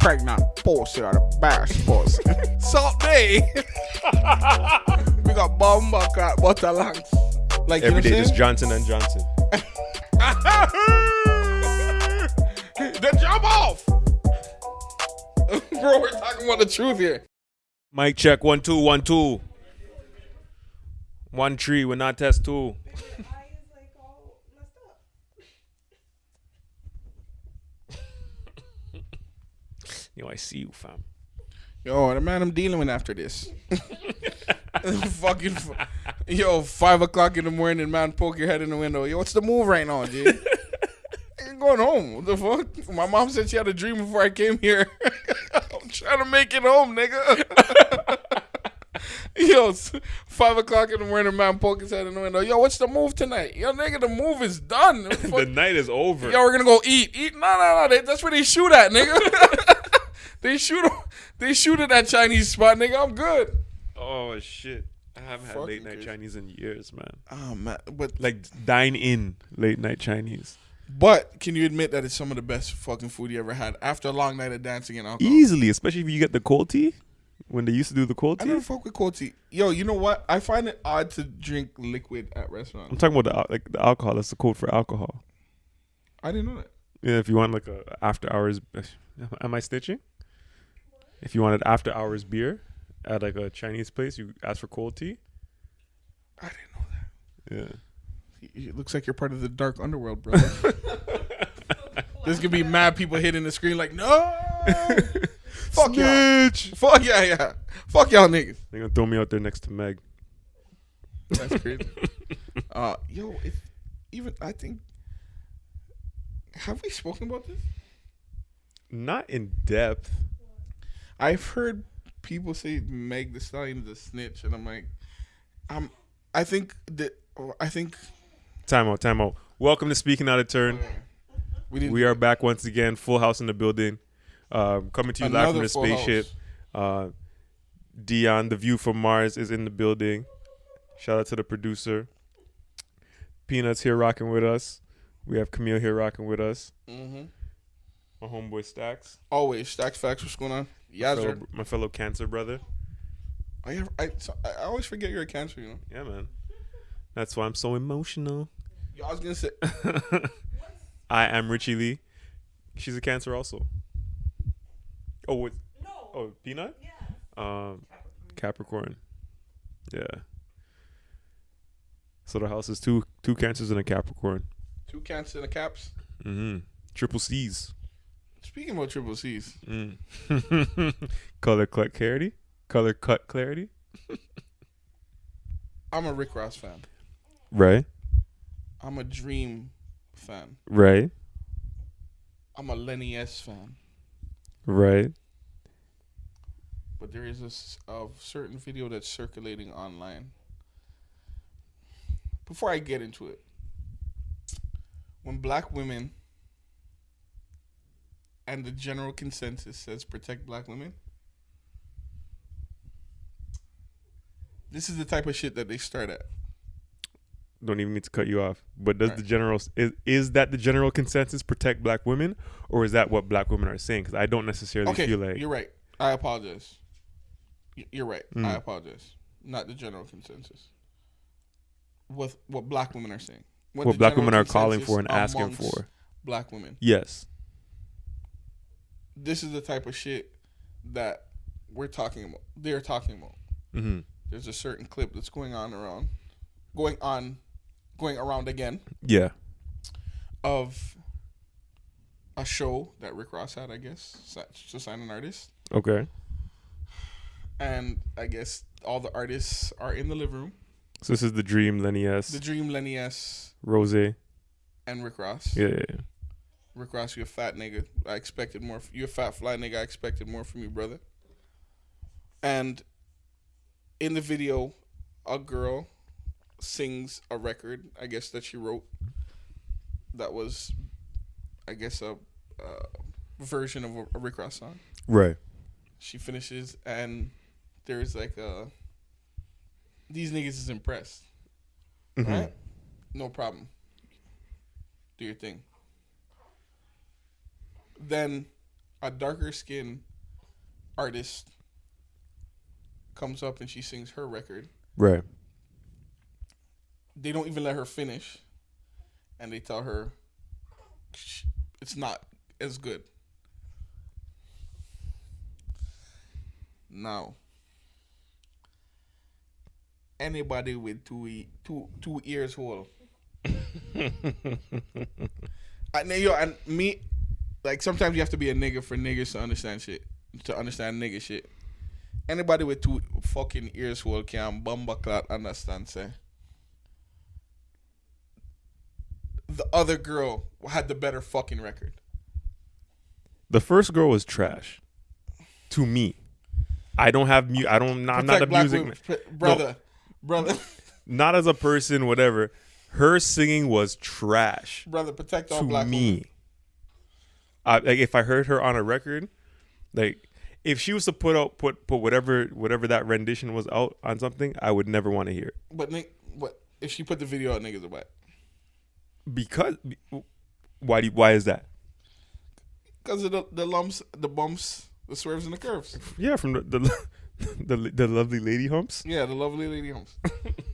pregnant pussy or the best pussy. Salt Bay. we got bomba cat butter lungs. Like Every you day, just Johnson and Johnson. I'm then jump off. Bro, we're talking about the truth here. Mic check one two one two. One tree, we're not test two. Yo, I see you, fam. Yo, the man I'm dealing with after this. Fucking, yo, five o'clock in the morning, man, poke your head in the window. Yo, what's the move right now, G? I'm going home. What the fuck? My mom said she had a dream before I came here. I'm trying to make it home, nigga. Yo, five o'clock in the morning, man, poke his head in the window. Yo, what's the move tonight? Yo, nigga, the move is done. the night is over. Yo, we're gonna go eat. Eat? No, no, no. That's where they shoot at, nigga. They shoot. They shoot at that Chinese spot, nigga. I'm good. Oh shit. I haven't had Fucking late night crazy. Chinese in years, man. Oh man, but Like dine in late night Chinese. but can you admit that it's some of the best fucking food you ever had after a long night of dancing and alcohol? Easily, especially if you get the cold tea. When they used to do the cold tea. I tea. never fuck with cold tea. Yo, you know what? I find it odd to drink liquid at restaurants. I'm restaurants. talking about the al- like the alcohol. That's the code for alcohol. I didn't know that. Yeah, if you want like a after hours, am I stitching? If you wanted after hours beer at like a Chinese place, you ask for cold tea. I didn't know that. Yeah. It looks like you're part of the dark underworld, bro. There's gonna be mad people hitting the screen like, no, fuck y'all, fuck yeah, yeah, fuck y'all niggas. They're gonna throw me out there next to Meg. That's crazy. uh, yo, if even I think, have we spoken about this? Not in depth. I've heard people say Meg Thee Stallion is a snitch, and I'm like, I'm. I think that I think Time out, time out. Welcome to Speaking Out of Turn. we. We are back once again, full house in the building. Um, coming to you live from the spaceship. Uh, Dion, the view from Mars, is in the building. Shout out to the producer. Peanuts here rocking with us. We have Camille here rocking with us. hmm My homeboy Stacks. Always stacks facts. What's going on? Yeah, fellow, sir. my fellow cancer brother. I, I so- I always forget you're a cancer. You know. Yeah, man. That's why I'm so emotional. Yo, I was gonna say. I am Richie Lee. She's a cancer also. Oh, what? No. Oh, Peanut? Yeah. Um, Capricorn. Yeah. So the house is two two cancers and a Capricorn. Two cancers and a caps. Mm-hmm. Triple C's. Speaking about triple C's, Mm. Color cut clarity. Color cut clarity. I'm a Rick Ross fan. Right. I'm a Dream fan. Right. I'm a Lenny S fan. Right. But there is a certain video that's circulating online. Before I get into it, when black women and the general consensus says protect black women, this is the type of shit that they start at. Don't even mean to cut you off. But does Right. the general is is that the general consensus protect black women, or is that what black women are saying? Because I don't necessarily Okay, feel like you're right. I apologize. You're right. I Mm. apologize. Not the general consensus. What what black women are saying. what the black women are calling for and asking for. Black women. Yes. This is the type of shit that we're talking about. They're talking about. Mm-hmm. There's a certain clip that's going on around, going on, going around again Yeah. of a show that Rick Ross had. I guess to sign an artist, Okay. and I guess all the artists are in the living room. So this is the dream, Lenny S. The Dream, Lenny S, Rose. And Rick Ross. yeah, yeah. Rick Ross, you a fat nigga. I expected more. f- You a fat fly nigga. I expected more from you, brother. And in the video, a girl sings a record. I guess that she wrote. That was, I guess, a, a version of a, a Rick Ross song. Right. She finishes, and there's like a. These niggas is impressed. Mhm. Right? No problem. Do your thing. Then a darker skin artist comes up and she sings her record. Right. They don't even let her finish, and they tell her it's not as good. Now, anybody with two e- two two ears whole. I know yo and me, like sometimes you have to be a nigga for niggas to understand shit, to understand nigga shit. Anybody with two fucking ears whole can bumba clot understand say. The other girl had the better fucking record. The first girl was trash. To me. I don't have mu- I don't I'm not a music women. Pr- brother, brother, not as a person whatever. Her singing was trash brother. Protect all to black me. women. I, like if I heard her on a record, like if she was to put out put put whatever whatever that rendition was out on something, I would never want to hear it But Nick, what if she put the video out? Niggas are wet. because why do you, why is that? Because of the, the lumps, the bumps, the swerves, and the curves. Yeah, from the the the, the lovely lady humps. Yeah, the lovely lady humps.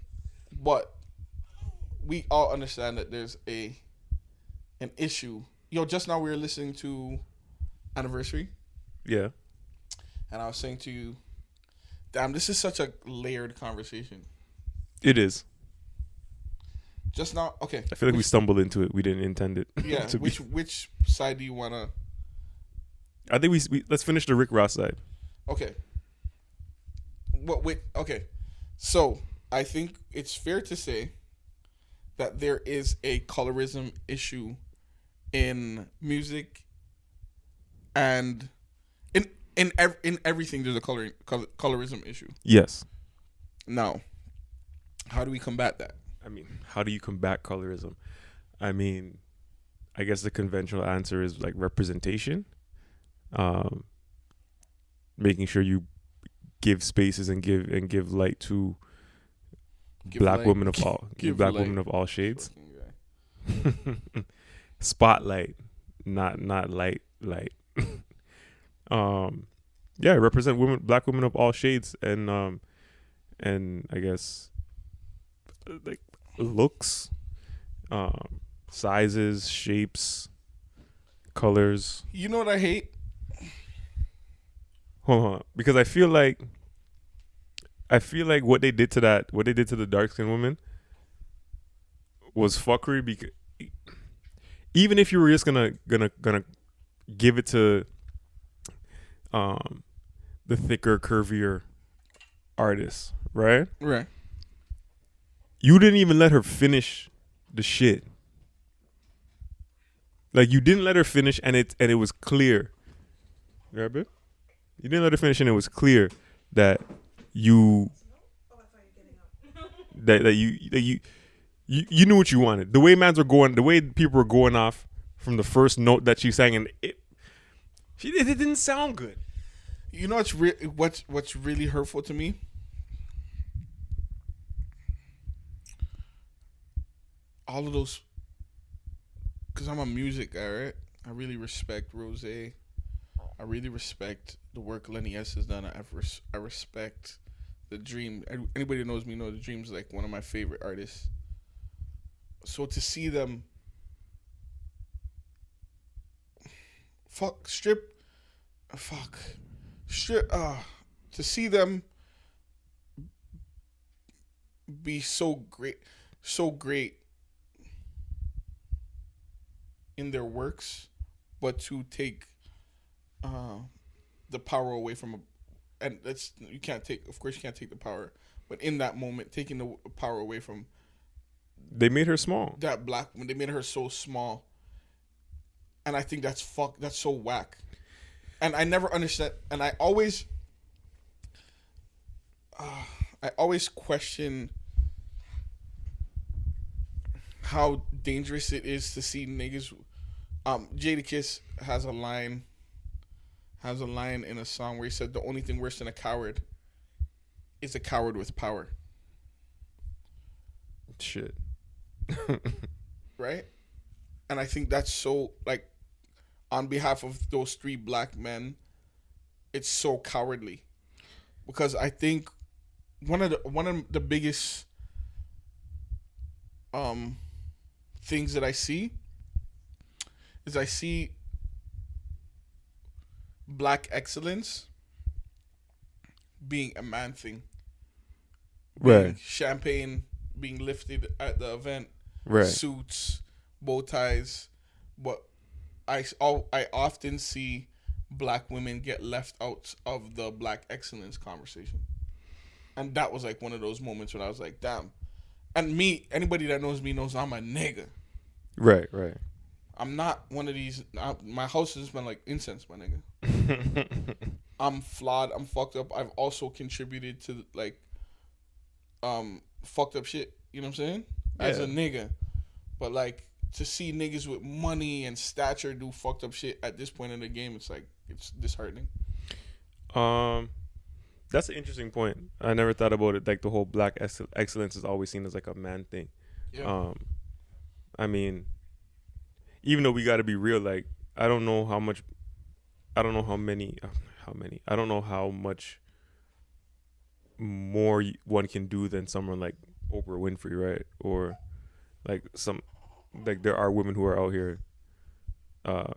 but we all understand that there's a an issue. Yo, just now we were listening to anniversary, Yeah, and I was saying to you, "Damn, this is such a layered conversation." it is. Just now, okay. I feel like we stumbled into it. We didn't intend it. Yeah, to be- which which side do you wanna? I think we, we let's finish the Rick Ross side. Okay. What? Wait. Okay. So I think it's fair to say that there is a colorism issue in music and in in ev- in everything. There's a color, color colorism issue. Yes. Now, how do we combat that? I mean, how do you combat colorism? I mean, I guess the conventional answer is like representation. Um, making sure you give spaces and give and give light to Give black light- women of all give, give black light. women of all shades. Spotlight, not not light light. um, yeah, represent women, black women of all shades, and um, and I guess like looks, um, sizes, shapes, colors. You know what I hate? Hold on, because I feel like I feel like what they did to that, what they did to the dark skinned woman, was fuckery. Because even if you were just gonna gonna gonna give it to um the thicker, curvier artists, right? Right. You didn't even let her finish the shit. Like you didn't let her finish, and it and it was clear. You heard it? You didn't let her finish, and it was clear that you that that you that you you you knew what you wanted. The way mans were going, the way people were going off from the first note that she sang, and it it, it didn't sound good. You know what's re- what's what's really hurtful to me? All of those, because I'm a music guy, right? I really respect Rose. I really respect the work Lenny S has done. I res- I respect the Dream. Anybody who knows me know the Dream's like one of my favorite artists. So to see them, fuck strip, fuck strip uh to see them be so great so great in their works but to take uh the power away from a and that's you can't take of course you can't take the power but in that moment taking the power away from They made her small. that black woman they made her so small and i think that's fuck that's so whack and i never understand and i always uh, i always question how dangerous it is to see niggas um Jadakiss has a line has a line in a song where he said the only thing worse than a coward is a coward with power Shit. right? And I think that's so like on behalf of those three black men, it's so cowardly. Because I think one of the one of the biggest um things that I see is I see black excellence being a man thing. Being Right. Champagne being lifted at the event, Right. suits, bow ties, but I I often see black women get left out of the black excellence conversation, and that was like one of those moments when I was like, damn. And me, anybody that knows me knows I'm a nigga. Right. Right. I'm not one of these. I, my house has been like incense, my nigga. I'm flawed. I'm fucked up. I've also contributed to like um fucked up shit. You know what I'm saying? As a nigga, but like to see niggas with money and stature do fucked up shit at this point in the game, it's like it's disheartening. Um, that's an interesting point. I never thought about it. Like the whole black ex- excellence is always seen as like a man thing. Yeah. Um, I mean, even though we got to be real, like I don't know how much, I don't know how many, how many, I don't know how much more one can do than someone like Oprah Winfrey, right? Or like some, like there are women who are out here, uh,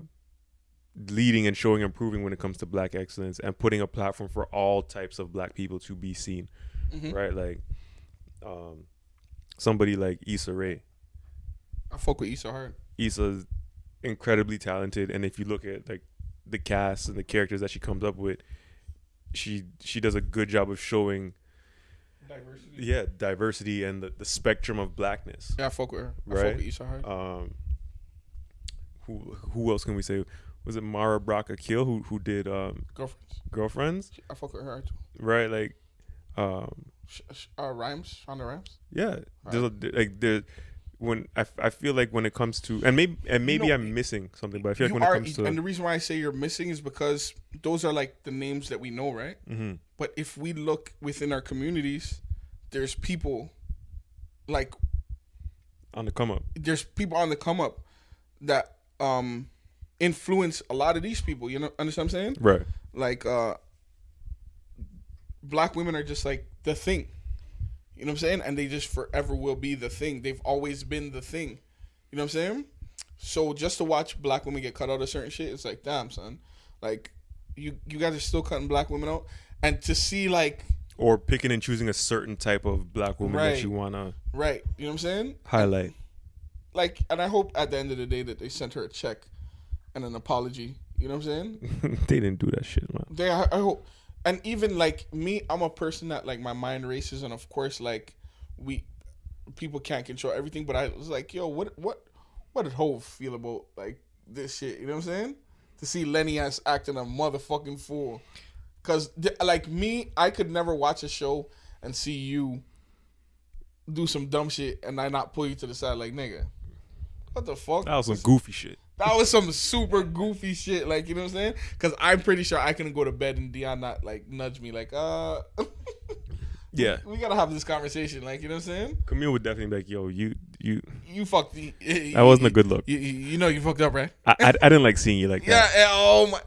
leading and showing and proving when it comes to black excellence and putting a platform for all types of black people to be seen, Mhm. right? Like, um, somebody like Issa Rae. I fuck with Issa hard. Issa's incredibly talented, and if you look at like the cast and the characters that she comes up with, she she does a good job of showing Diversity. yeah diversity and the, the spectrum of blackness. Yeah, I fuck with her. I Right. fuck with Issa hard. Um, who who else can we say? Was it Mara Brock Akil who who did um, Girlfriends. Girlfriends? I fuck with her too. Right, like um, Sh- sh- uh, rhymes, Shonda Rhimes. yeah. There's a, like there when I, I feel like when it comes to and maybe and maybe No, I'm missing something, but I feel like when are, it comes to and the reason why I say you're missing is because those are like the names that we know, right? Mhm. But if we look within our communities, there's people like on the come up. there's people on the come up that um influence a lot of these people. You know, understand what I'm saying? Right. Like uh black women are just like the thing. You know what I'm saying? And they just forever will be the thing. They've always been the thing. You know what I'm saying? So just to watch black women get cut out of certain shit, it's like, damn, son. Like you you guys are still cutting black women out. And to see like Or picking and choosing a certain type of black woman Right. that you wanna right, you know what I'm saying? highlight. Like and I hope at the end of the day that they sent her a check and an apology. You know what I'm saying? they didn't do that shit, man. They, I, I hope, and even like me, I'm a person that like my mind races, and of course, like we, people can't control everything. But I was like, yo, what, what, what did Hove feel about like this shit? You know what I'm saying? To see Lenny S acting a motherfucking fool, cause like me, I could never watch a show and see you do some dumb shit and I not pull you to the side like nigga. What the fuck? That was some goofy shit. That was some super goofy shit, like you know what I'm saying? Because I'm pretty sure I can go to bed and Dion not like nudge me, like uh, Yeah. we gotta have this conversation, like you know what I'm saying? Camille would definitely be like, yo, you you You fucked. You, that wasn't a good look. You, you, know you fucked up, right? I, I, I didn't like seeing you like Yeah. that. and- oh my.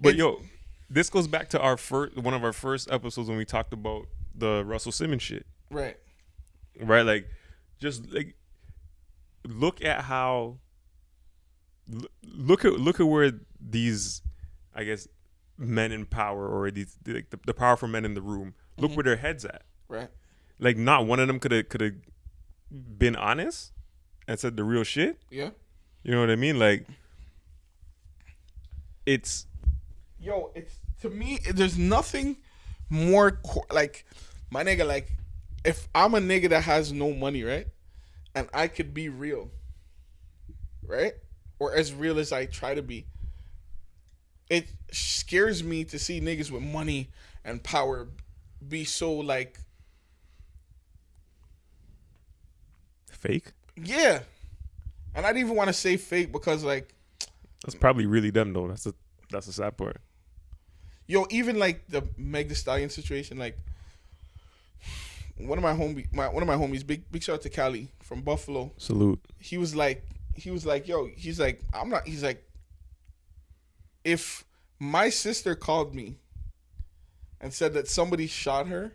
But yo, this goes back to our first one of our first episodes when we talked about the Russell Simmons shit. Right. right? Like, just like look at how look at look at where these, I guess, men in power or these like the, the powerful men in the room. Look mm-hmm. where their heads at. Right. Like, not one of them could have could have been honest and said the real shit. Yeah. You know what I mean? Like, it's Yo, it's to me. There's nothing more co- like my nigga. Like, if I'm a nigga that has no money, right, and I could be real, right, or as real as I try to be, it scares me to see niggas with money and power be so like, fake. yeah. And I didn't even want to say fake because like That's probably really them though. That's a that's the sad part. Yo, even like the Meg Thee Stallion situation, like one of my homie, my one of my homies, big big shout out to Cali from Buffalo. Salute. He was like, he was like, yo, he's like, I'm not. He's like, if my sister called me and said that somebody shot her,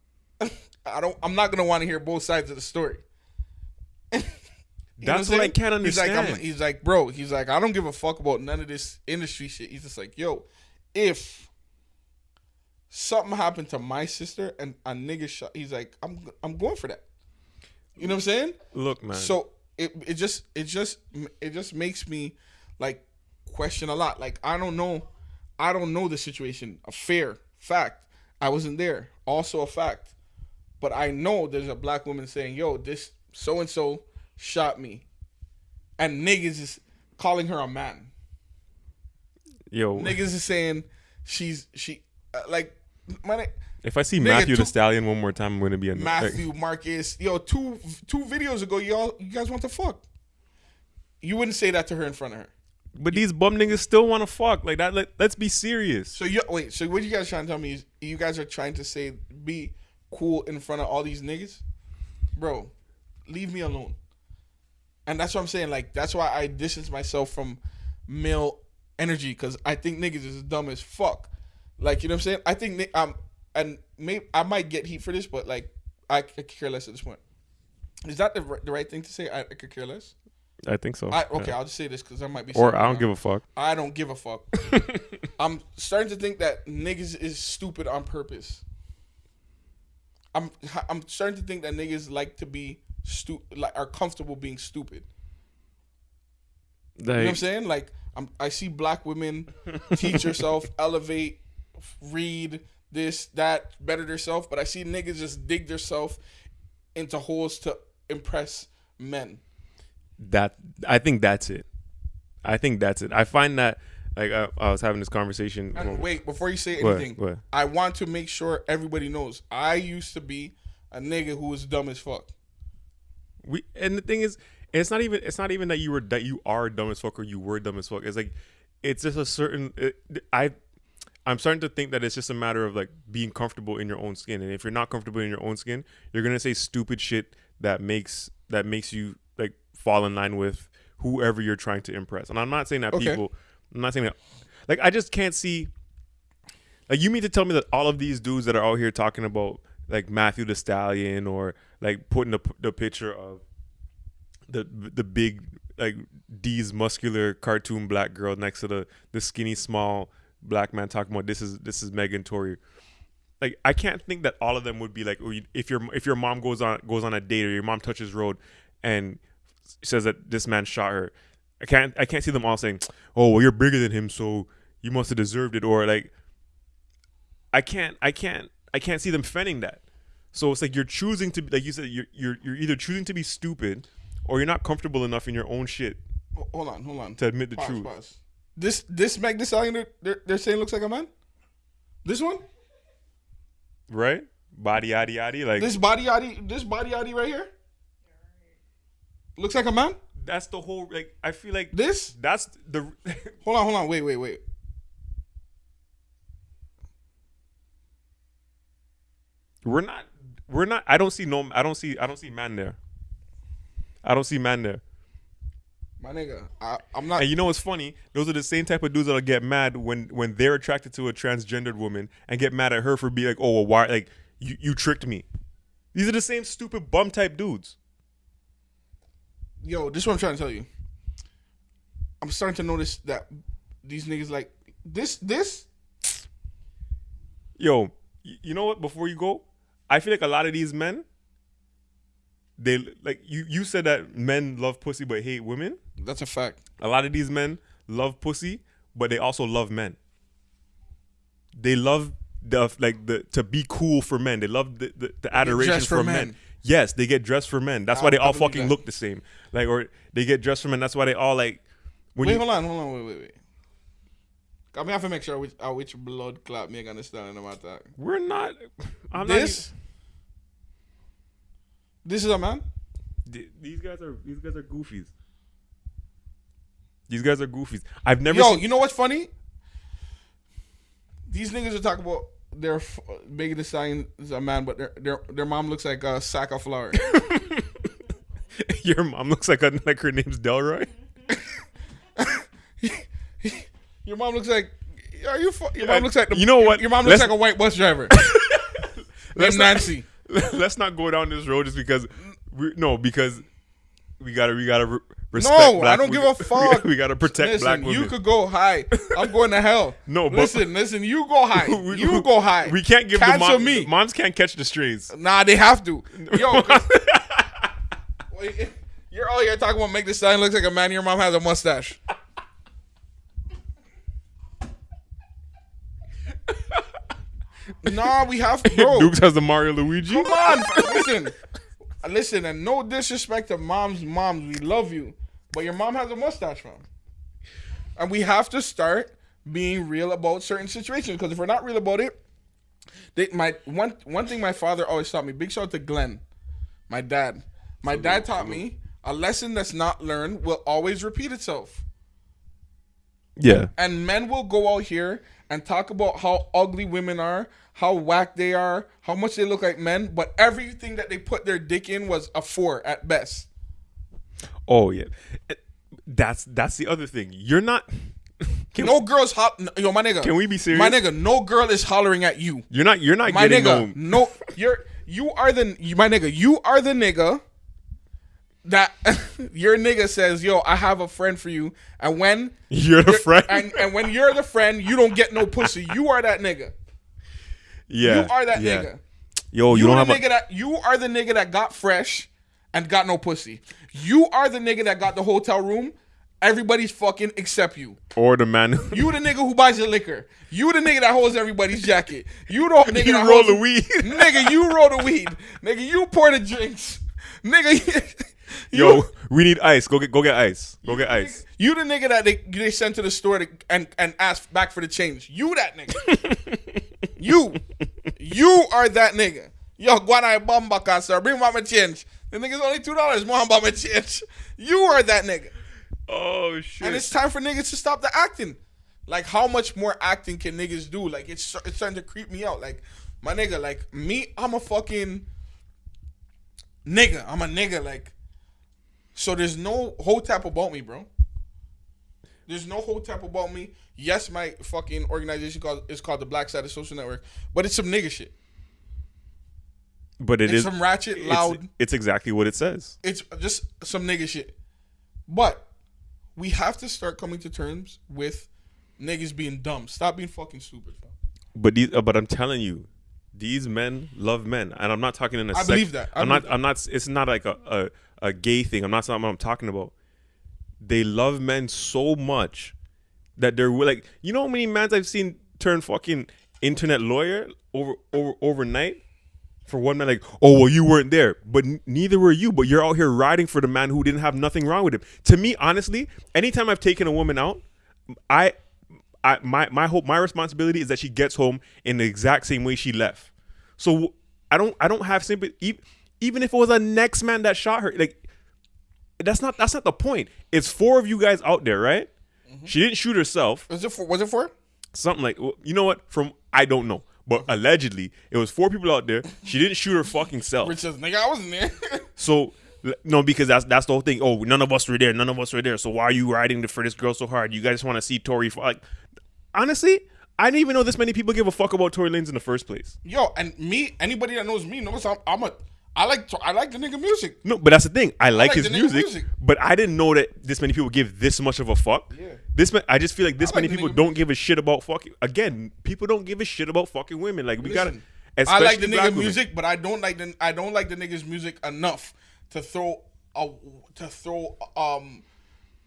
I don't. I'm not gonna want to hear both sides of the story. You That's I'm what I can't He's like, understand. he's like, bro. He's like, I don't give a fuck about none of this industry shit. He's just like, yo, if something happened to my sister and a nigga shot, he's like, I'm, I'm going for that. You know what I'm saying? Look, man. So it it just it just it just makes me like question a lot. Like I don't know, I don't know the situation. A fair fact. I wasn't there. Also a fact. But I know there's a black woman saying, "Yo, this so and so shot me," and niggas is calling her a man. yo, Niggas is saying she's she uh, like my if I see nigga, Matthew two- the Stallion one more time, I'm gonna be a Matthew Marcus. Yo, two two videos ago, y'all you guys want to fuck. You wouldn't say that to her in front of her. But these bum niggas still want to fuck like that. Let, let's be serious. So you wait. So what you guys trying to tell me is you guys are trying to say be cool in front of all these niggas, bro? Leave me alone. And that's what I'm saying. Like that's why I distance myself from male energy because I think niggas is dumb as fuck. Like you know what I'm saying? I think um and maybe I might get heat for this, but like I could care less at this point. Is that the, the right thing to say? I, I could care less. I think so. I, okay, Yeah. I'll just say this because I might be. Or I don't wrong. give a fuck. I don't give a fuck. I'm starting to think that niggas is stupid on purpose. I'm I'm starting to think that niggas like to be stu like are comfortable being stupid. You know what I'm saying? Like I'm I see black women teach yourself, elevate, read this, that, better themselves, but I see niggas just dig themselves into holes to impress men. that I think that's it. I think that's it. I find that like I, I was having this conversation. And wait, before you say What? anything, What? I want to make sure everybody knows I used to be a nigga who was dumb as fuck. We and the thing is, it's not even it's not even that you were that you are dumb as fuck or you were dumb as fuck. It's like it's just a certain. It, I I'm starting to think that it's just a matter of like being comfortable in your own skin, and if you're not comfortable in your own skin, you're gonna say stupid shit that makes that makes you like fall in line with whoever you're trying to impress. And I'm not saying that Okay. people. I'm not saying that. Like I just can't see. Like you mean to tell me that all of these dudes that are out here talking about like Matthew the Stallion or like putting the the picture of the the big like D's muscular cartoon black girl next to the the skinny small black man talking about this is this is Megan Tory. Like I can't think that all of them would be like oh, you- if your if your mom goes on goes on a date or your mom touches road and says that this man shot her. I can't I can't see them all saying, "Oh, well, you're bigger than him, so you must have deserved it," or like I can't I can't I can't see them fending that. So it's like you're choosing to be like you said you're you're you're either choosing to be stupid or you're not comfortable enough in your own shit Hold on, hold on. to admit the Pause, truth. pause. This this Meg Thee Stallion they're, they're, they're saying looks like a man. This one, Right? Body yaddy yaddy like this body yaddy, this body yaddy right here, looks like a man. that's the whole like I feel like This, that's the hold on, hold on, wait, wait, wait. we're not we're not I don't see no I don't see I don't see man there. I don't see man there. My nigga, I, I'm not. And you know what's funny? Those are the same type of dudes that'll get mad when when they're attracted to a transgendered woman and get mad at her for being like, oh, well, why? Like you you tricked me. These are the same stupid bum type dudes. Yo, this is what I'm trying to tell you. I'm starting to notice that these niggas like this. This Yo, you know what? Before you go, I feel like a lot of these men, they like you. You said that men love pussy but hate women. that's a fact. A lot of these men love pussy, but they also love men. They love the like the to be cool for men. They love the the, the adoration for for men. men. Yes, they get dressed for men. That's I- why they all fucking that. look the same. Like or they get dressed for men. That's why they all like when Wait, you hold on, hold on, wait, wait, wait. I mean, I have to make sure which, uh, which blood clot me understanding about that. we're not. I'm this, this is a man. These guys are these guys are goofies. These guys are goofies. I've never. Yo, seen, you know what's funny? These niggas are talking about their f- Megan Thee Stallion is a man, but their their their mom looks like a sack of flour. your mom looks like a, like her name's Delroy. Your mom looks like. Are you? Fu- your mom uh, looks like. The, you know what? Your mom looks Let's- like a white bus driver. Let's named not- Nancy. Let's not go down this road just because. We, no, because we gotta we gotta re- respect. No, I don't we- give a fuck. We, gotta protect listen, black women. you could go high. I'm going to hell. No, but- listen, listen. You go high. We- you go high. We can't give Cancel the mom, me. moms can't catch the strays. Nah, they have to. Yo, you're oh, all here talking about make this sign looks like a man. Your mom has a mustache. Nah, we have to bro. Dukes has the Mario Luigi. Come on, listen, listen, and no disrespect to moms. Moms, we love you, but your mom has a mustache, fam. And we have to start being real about certain situations because if we're not real about it, they, my one one thing my father always taught me. Big shout out to Glenn, my dad. My dad taught me a lesson that's not learned will always repeat itself. Yeah, And men will go out here and talk about how ugly women are, how whack they are, how much they look like men, but everything that they put their dick in was a four at best. Oh yeah, that's that's the other thing. You're not. Can, No girls hot. Yo, my nigga. Can we be serious? My nigga, no girl is hollering at you. You're not. You're not My getting nigga, no. no, you're you are the my nigga. You are the nigga that your nigga says, "Yo, I have a friend for you," and when You're the friend. and and when you're the friend, you don't get no pussy. You are that nigga. yeah, You are that yeah. nigga. Yo, you, You, don't the have nigga a. that you are the nigga that got fresh and got no pussy. You are the nigga that got the hotel room. Everybody's fucking except you. Or the man. You the nigga who buys the liquor. You the nigga that holds everybody's jacket. You don't nigga You that roll holds, the weed. nigga, you roll the weed. Nigga, you pour the drinks. Nigga, Yo, we need ice. Go get go get ice. Go get ice. You the nigga that they, they sent to the store to, and and ask back for the change. You that nigga. you, you are that nigga. Yo, guana bomba cancer. Bring mama change. The nigga's only two dollars. Mom mama change. You are that nigga. Oh shit. And it's time for niggas to stop the acting. Like, how much more acting can niggas do? Like, it's it's starting to creep me out. Like, my nigga, like me, I'm a fucking nigga. I'm a nigga. Like, so there's no whole tap about me, bro. There's no whole tap about me. Yes, my fucking organization called is called the Black Side of Social Network, but it's some nigga shit. but it It's is. some ratchet, loud. It's, exactly what it says. it's just some nigga shit. But we have to start coming to terms with niggas being dumb. Stop being fucking stupid. fam. But these, uh, but I'm telling you, these men love men, and I'm not talking in a. I believe that. I I'm believe not. I'm not. It's not like a, a a gay thing. I'm not something I'm talking about. They love men so much that they're like, you know how many mans I've seen turn fucking internet lawyer over over overnight for one man. Like, oh well, you weren't there, but neither were you. But you're out here riding for the man who didn't have nothing wrong with him. To me, honestly, anytime I've taken a woman out, I I my my hope my responsibility is that she gets home in the exact same way she left. So I don't I don't have sympathy even if it was a next man that shot her like that's not that's not the point. It's four of you guys out there, right? Mm-hmm. She didn't shoot herself. Was it for? Was it for? Something like you know what? From I don't know, but allegedly it was four people out there. She didn't shoot her fucking self. Rich says, nigga, I wasn't there. So no, because that's that's the whole thing. Oh, none of us were there. None of us were there. So why are you riding for this girl so hard? You guys want to see Tory? f- Like, honestly, I didn't even know this many people give a fuck about Tory Lanez in the first place. Yo, and me, anybody that knows me knows I'm, I'm a. I like I like the nigga music. No, but that's the thing. I like, like his music, music. but I didn't know that this many people give this much of a fuck. Yeah. This ma- I just feel like this I like many people don't give a shit about fucking. Again, people don't give a shit about fucking women. Like we gotta. I like the nigga women. music, but I don't like the I don't like the nigga's music enough to throw a to throw um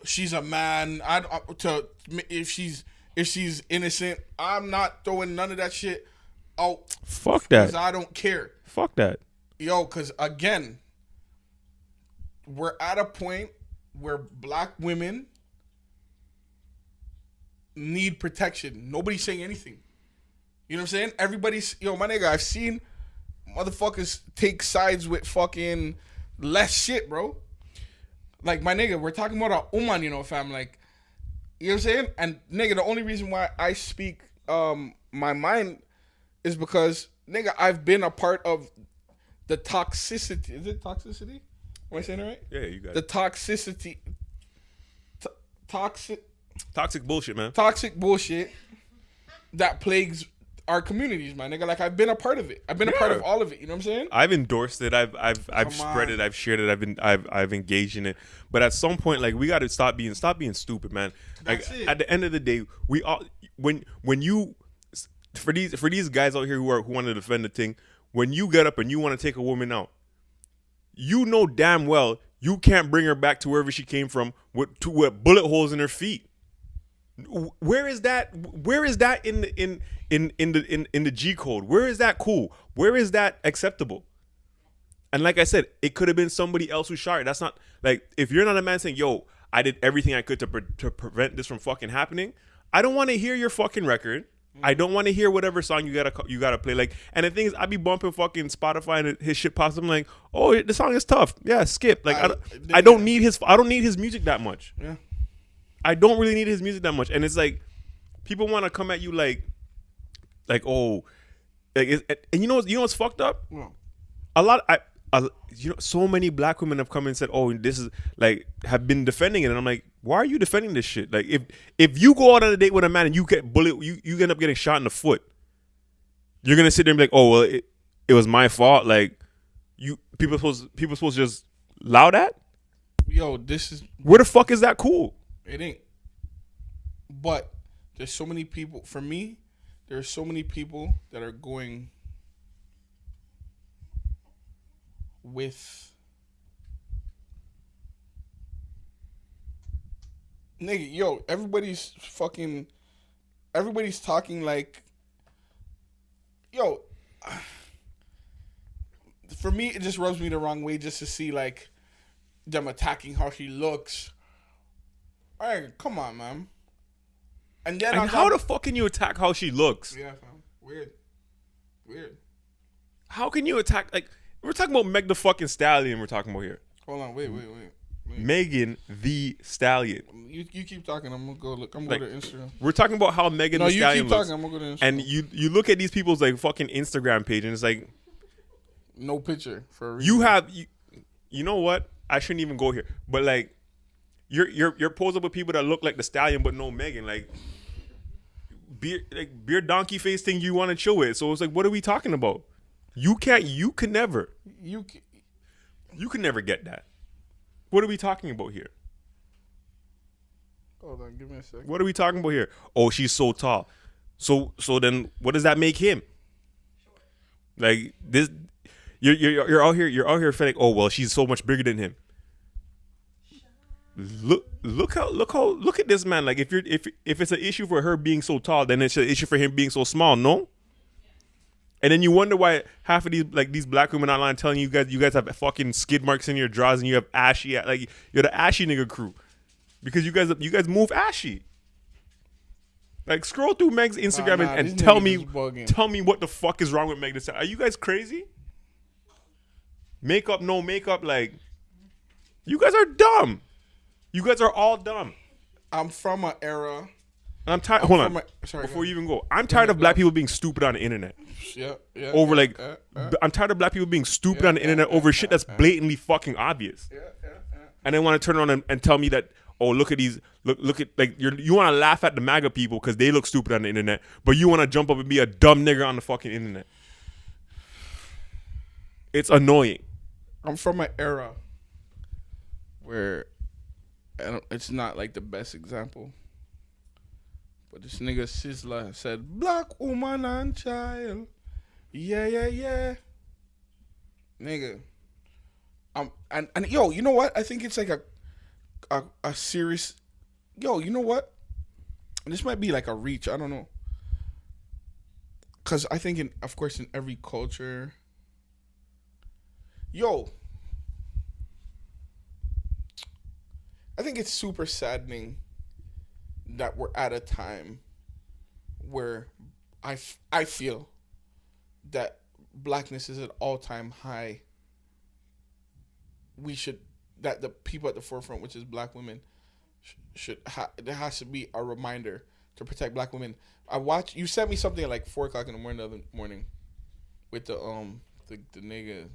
she's a man. I uh, to if she's if she's innocent, I'm not throwing none of that shit out Fuck because that. I don't care. Fuck that. Yo, because again, we're at a point where black women need protection. Nobody's saying anything. You know what I'm saying? Everybody's yo, my nigga. I've seen motherfuckers take sides with fucking less shit, bro. Like my nigga, we're talking about a uman, you know, fam. Like, you know what I'm saying? And nigga, the only reason why I speak um my mind is because nigga, I've been a part of the toxicity. Is it toxicity? Am I saying it right? Yeah, you got The it. toxicity. T- toxic. Toxic bullshit, man. toxic bullshit that plagues our communities, my nigga. Like I've been a part of it. I've been a part of all of it. You know what I'm saying? I've endorsed it. I've I've I've Come spread on. it. I've shared it. I've been I've I've engaged in it. But at some point, like we got to stop being stop being stupid, man. Like That's it. at the end of the day, we all when when you for these for these guys out here who are who want to defend the thing, when you get up and you want to take a woman out, you know damn well you can't bring her back to wherever she came from with to with bullet holes in her feet. Where is that? Where is that in the in in in the in, in the G code? Where is that cool? Where is that acceptable? And like I said, it could have been somebody else who shot her. That's not like if you're not a man saying, "Yo, I did everything I could to pre- to prevent this from fucking happening." I don't want to hear your fucking record. I don't want to hear whatever song you gotta you gotta play. Like, and the thing is, I be bumping fucking Spotify and his shit pops. I'm like, oh, the song is tough. Yeah, skip. Like, I, I- don't, I don't need his I don't need his music that much. Yeah. I don't really need his music that much. And it's like people want to come at you like, like oh, like and you know you know what's fucked up? Well, A lot I. You know, so many black women have come and said, "Oh, this is like have been defending it," and I'm like, "Why are you defending this shit? Like, if if you go out on a date with a man and you get bullet, you you end up getting shot in the foot, you're gonna sit there and be like, "Oh, well, it, it was my fault." Like, you people supposed people supposed to just allow that? yo, this is Where the fuck is that cool? it ain't. But there's so many people. For me, there's so many people that are going with nigga. Yo, everybody's fucking. Everybody's talking like. Yo. For me, it just rubs me the wrong way just to see like them attacking how she looks. Hey, come on, man. And then And how the fuck can you attack how she looks? yeah, fam. Weird. Weird. How can you attack like we're talking about Meg the fucking Stallion? We're talking about here. Hold on, wait, wait, wait. Megan Thee Stallion. You, you keep talking. I'm gonna go look. I'm gonna go to Instagram. We're talking about how Megan No, the you Stallion keep looks. talking. I'm gonna go to Instagram. And you you look at these people's like fucking Instagram page and it's like no picture for a reason. you have you, you know what? I shouldn't even go here. But like you're you're you're posing with people that look like the stallion but no Megan. Like beer like beer donkey face thing you want to chill with. So it's like what are we talking about? You can't you can never you. c- you can never get that. What are we talking about here? Hold on, give me a second. What are we talking about here? Oh, she's so tall. So so then what does that make him? Like this you're you're you're out here you're out here feeling, oh well, she's so much bigger than him. Look look how look how look at this man. Like if you're if if it's an issue for her being so tall, then it's an issue for him being so small, no? And then you wonder why half of these like these black women online telling you guys you guys have fucking skid marks in your drawers and you have ashy like you're the ashy nigga crew because you guys you guys move ashy. Like scroll through Meg's Instagram nah, and, and tell me tell me what the fuck is wrong with Meg Thee Stallion. Are you guys crazy? Makeup, no makeup, like you guys are dumb. You guys are all dumb. I'm from an era. And I'm tired. Hold on. a- sorry, Before you even go, I'm tired of black people being stupid on the internet. Yeah, yeah. Over yeah, like, yeah, b- I'm tired of black people being stupid Yeah, on the internet yeah, over shit that's blatantly fucking obvious. yeah, yeah, yeah. and then want to turn around and, and tell me that oh look at these look look at like you're, you want to laugh at the MAGA people because they look stupid on the internet, but you want to jump up and be a dumb nigger on the fucking internet. It's annoying. I'm from an era where I don't, it's not like the best example. But this nigga Sizzla said, Black woman and child. Yeah, yeah, yeah. Nigga. Um and, and yo, you know what? I think it's like a a, a serious yo, you know what? This might be like a reach, I don't know. Cause I think in of course in every culture Yo, I think it's super saddening that we're at a time where I, f- I feel that blackness is at all time high. We should that the people at the forefront, which is black women, sh- should ha- there has to be a reminder to protect black women. I watch you sent me something at like four o'clock in the morning the other morning with the um the, the nigga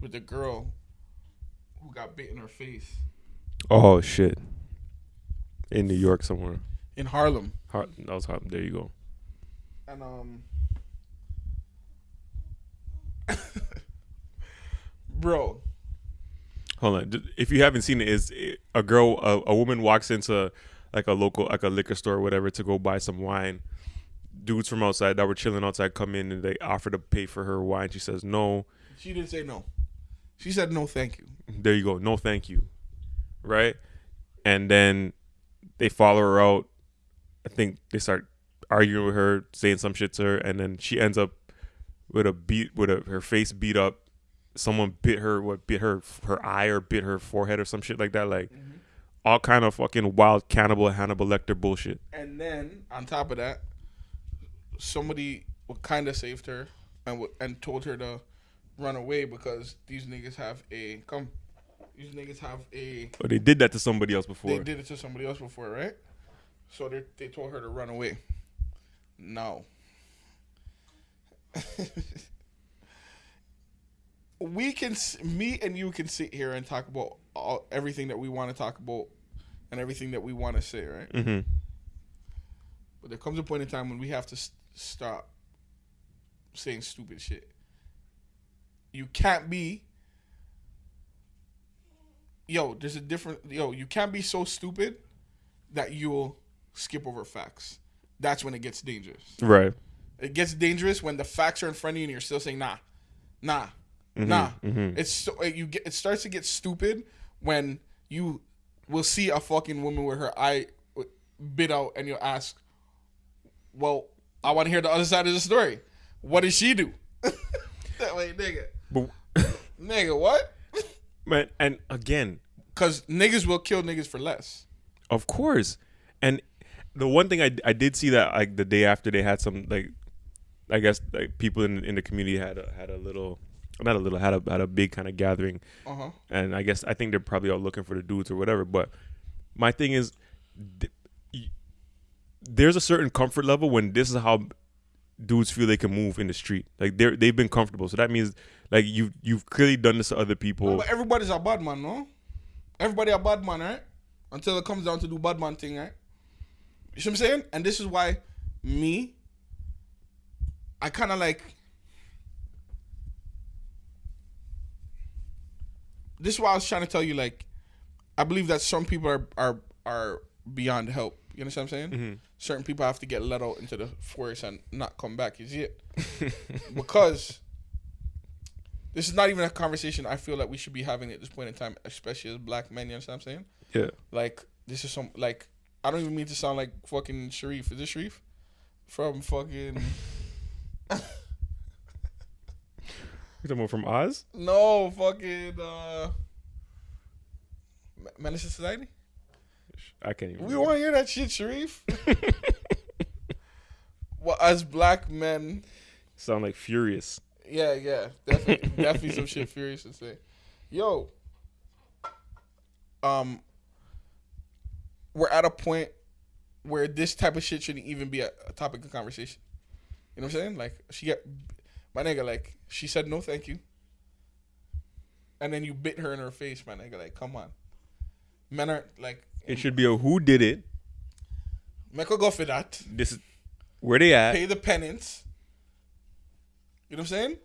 with the girl who got bit in her face. Oh shit. In New York somewhere. In Harlem, Har- that was hard. There you go. and um, bro, Hold on. If you haven't seen it, is a girl, a, a woman walks into like a local, like a liquor store or whatever to go buy some wine. Dudes from outside that were chilling outside come in and they offer to pay for her wine. She says no. she didn't say no. She said no, thank you. There you go. No, thank you. Right? And then they follow her out. I think they start arguing with her, saying some shit to her, and then she ends up with a beat, with a, her face beat up. Someone bit her, what bit her her eye or bit her forehead or some shit like that. Like mm-hmm. all kind of fucking wild cannibal Hannibal Lecter bullshit. And then on top of that, somebody kind of saved her and w- and told her to run away because these niggas have a come. These niggas have a. But they did that to somebody else before. They did it to somebody else before, right? So they they told her to run away. No. we can me and you can sit here and talk about all, everything that we want to talk about and everything that we want to say, right? hmm But there comes a point in time when we have to s- stop saying stupid shit. You can't be. Yo, there's a different. Yo, you can't be so stupid that you'll skip over facts. That's when it gets dangerous. Right. It gets dangerous when the facts are in front of you and you're still saying nah, nah, nah. mhm. It's so you get. It starts to get stupid when you will see a fucking woman with her eye bit out and you'll ask, "Well, I want to hear the other side of the story. What did she do?" that way, nigga, But nigga, what? man, and again, Because niggas will kill niggas for less. Of course. And the one thing I, I did see that like the day after they had some like I guess like people in in the community had a, had a little not a little had a had a big kind of gathering Uh huh. and I guess I think they're probably all looking for the dudes or whatever but my thing is th- y- there's a certain comfort level when this is how dudes feel they can move in the street like they're they've been comfortable so that means like you you've clearly done this to other people But everybody's a bad man, no? Everybody a bad man, right? Until it comes down to do bad man thing, right? You see what I'm saying? And this is why me, I kind of like. This is why I was trying to tell you, like, I believe that some people are are are beyond help. You understand what I'm saying? Mm-hmm. Certain people have to get let out into the forest and not come back. You see it? because this is not even a conversation I feel like we should be having at this point in time, especially as black men. You understand what I'm saying? yeah Like this is some like I don't even mean to sound like fucking Sharif. Is this Sharif? From fucking you talking about from Oz no fucking uh Menace Society. I can't even We want to hear that shit, Sharif. well, as black men, sound like furious yeah, yeah, definitely, definitely some shit furious to say. Yo, um, we're at a point where this type of shit shouldn't even be a, a topic of conversation. You know what I'm saying? Like she got my nigga, like she said no, thank you, and then you bit her in her face, my nigga. Like, come on, men are like, It should be a who did it. make her go for that. This is where they at. pay the penance. You know what I'm saying?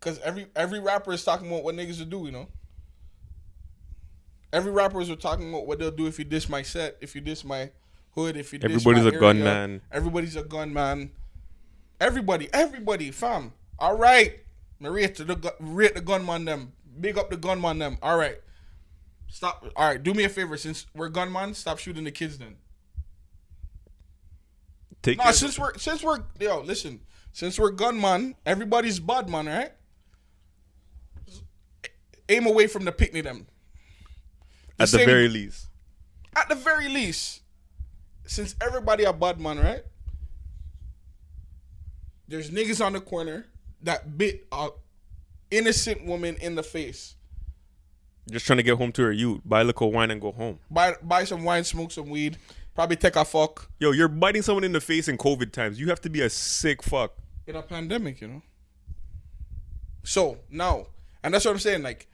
Because every every rapper is talking about what niggas will do. You know. Every rappers are talking about what they'll do if you diss my set, if you diss my hood, if you diss Everybody's my a area. gunman. Everybody's a gunman. Everybody, everybody, fam. All right, Maria to the rate the gunman them. Big up the gunman them. All right. Stop. All right, do me a favor. Since we're gunman, stop shooting the kids then. Take No, since we're since we're yo, listen. Since we're gunman, everybody's bad man, right? Aim away from the picnic them. At the very least. At the very least, since everybody a bad man, right? There's niggas on the corner that bit a innocent woman in the face. Just trying to get home to her youth. Buy liquor wine and go home. Buy buy some wine, smoke some weed, probably take a fuck Yo, you're biting someone in the face in COVID times. You have to be a sick fuck. in a pandemic, you know. So now, and that's what I'm saying. Like,